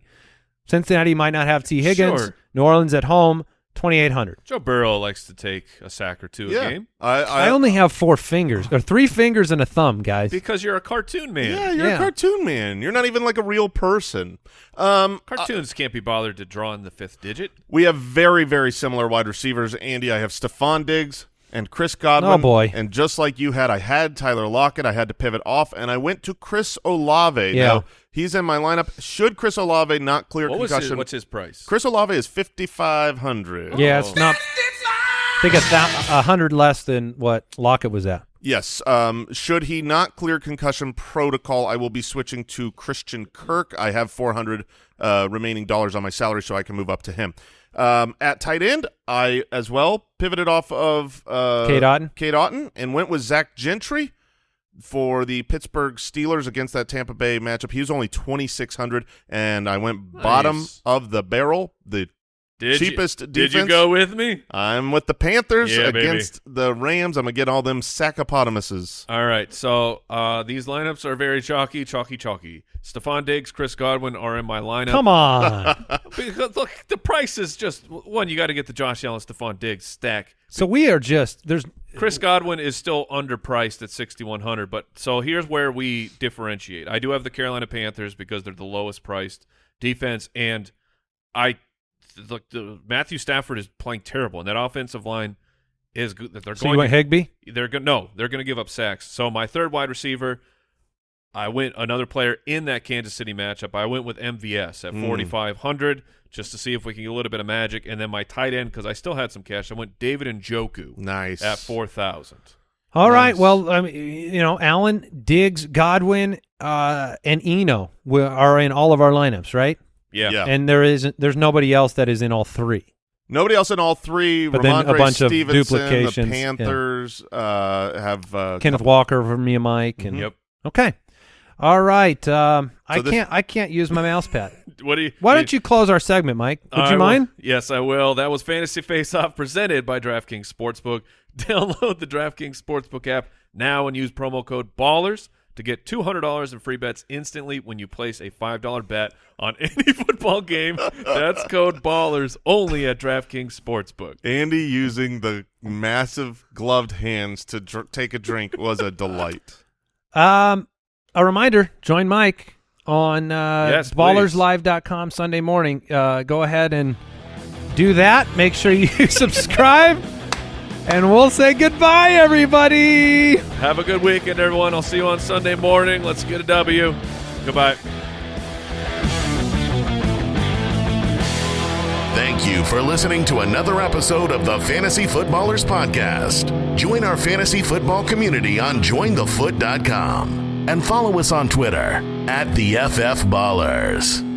Cincinnati might not have Tee Higgins. Sure. New Orleans at home. twenty eight hundred. Joe Burrow likes to take a sack or two yeah. a game I, I, I only have four fingers or three fingers and a thumb, guys. because you're a cartoon man. Yeah, you're Yeah. a cartoon man. You're not even like a real person. Um, Cartoons can't be bothered to draw in the fifth digit. we have very, very similar wide receivers. Andy, I have Stefon Diggs and Chris Godwin. Oh, boy. And just like you had, I had Tyler Lockett. I had to pivot off, and I went to Chris Olave. Yeah. Now, he's in my lineup. Should Chris Olave not clear What was concussion? his, what's his price? Chris Olave is fifty five hundred. yeah, Oh. it's not. I think a, a hundred less than what Lockett was at. Yes. Um, should he not clear concussion protocol, I will be switching to Christian Kirk. I have 400 uh, remaining dollars on my salary, so I can move up to him. Um, at tight end, I as well pivoted off of uh, Cade Otton? Cade Otton, and went with Zach Gentry for the Pittsburgh Steelers against that Tampa Bay matchup. He was only 2,600, and I went bottom Nice. of the barrel. The Did cheapest you, Did you go with me? I'm with the Panthers Yeah, baby. against the Rams. I'm gonna get all them saccopotamuses. All right, so uh, these lineups are very chalky, chalky, chalky. Stefon Diggs, Chris Godwin are in my lineup. Come on. (laughs) Because look, the price is just one. You got to get the Josh Allen, Stefon Diggs stack. so we are just there's Chris Godwin is still underpriced at 6100 but so here's where we differentiate. I do have the Carolina Panthers because they're the lowest priced defense and I look the Matthew Stafford is playing terrible and that offensive line is good that they're so you going went Higbee. they're going no, they're going to give up sacks. So my third wide receiver I went another player in that Kansas City matchup. I went with MVS at 4500 just to see if we can get a little bit of magic and then my tight end cuz I still had some cash. I went David Njoku Nice at 4000. All right. Nice. Well, I mean, you know, Allen, Diggs, Godwin, uh, and Eno are in all of our lineups, right? Yeah. Yeah. And there isn't. There's nobody else that is in all three. Nobody else in all three. But then a Rhamondre bunch of Stevenson, duplications, The yeah. Panthers uh, have uh, Kenneth couple- Walker for me and Mike. And Yep. okay. All right. Um, I So this- can't. I can't use my mouse pad. (laughs) What do you? Why don't you close our segment, Mike? Would I you will- mind? Yes, I will. That was Fantasy Face Off presented by DraftKings Sportsbook. (laughs) Download the DraftKings Sportsbook app now and use promo code BALLERS to get $200 in free bets instantly when you place a $5 bet on (laughs) any football game. That's code BALLERS only at DraftKings Sportsbook. Andy using the massive gloved hands to dr- take a drink was a delight. Um, a reminder: join Mike on uh, Yes, please. ballerslive.com Sunday morning. Uh, go ahead and do that. Make sure you (laughs) subscribe, and we'll say goodbye, everybody. Have a good weekend, everyone. I'll see you on Sunday morning. Let's get a W. Goodbye. Thank you for listening to another episode of the Fantasy Footballers Podcast. Join our fantasy football community on jointhefoot.com and follow us on Twitter at the FF Ballers.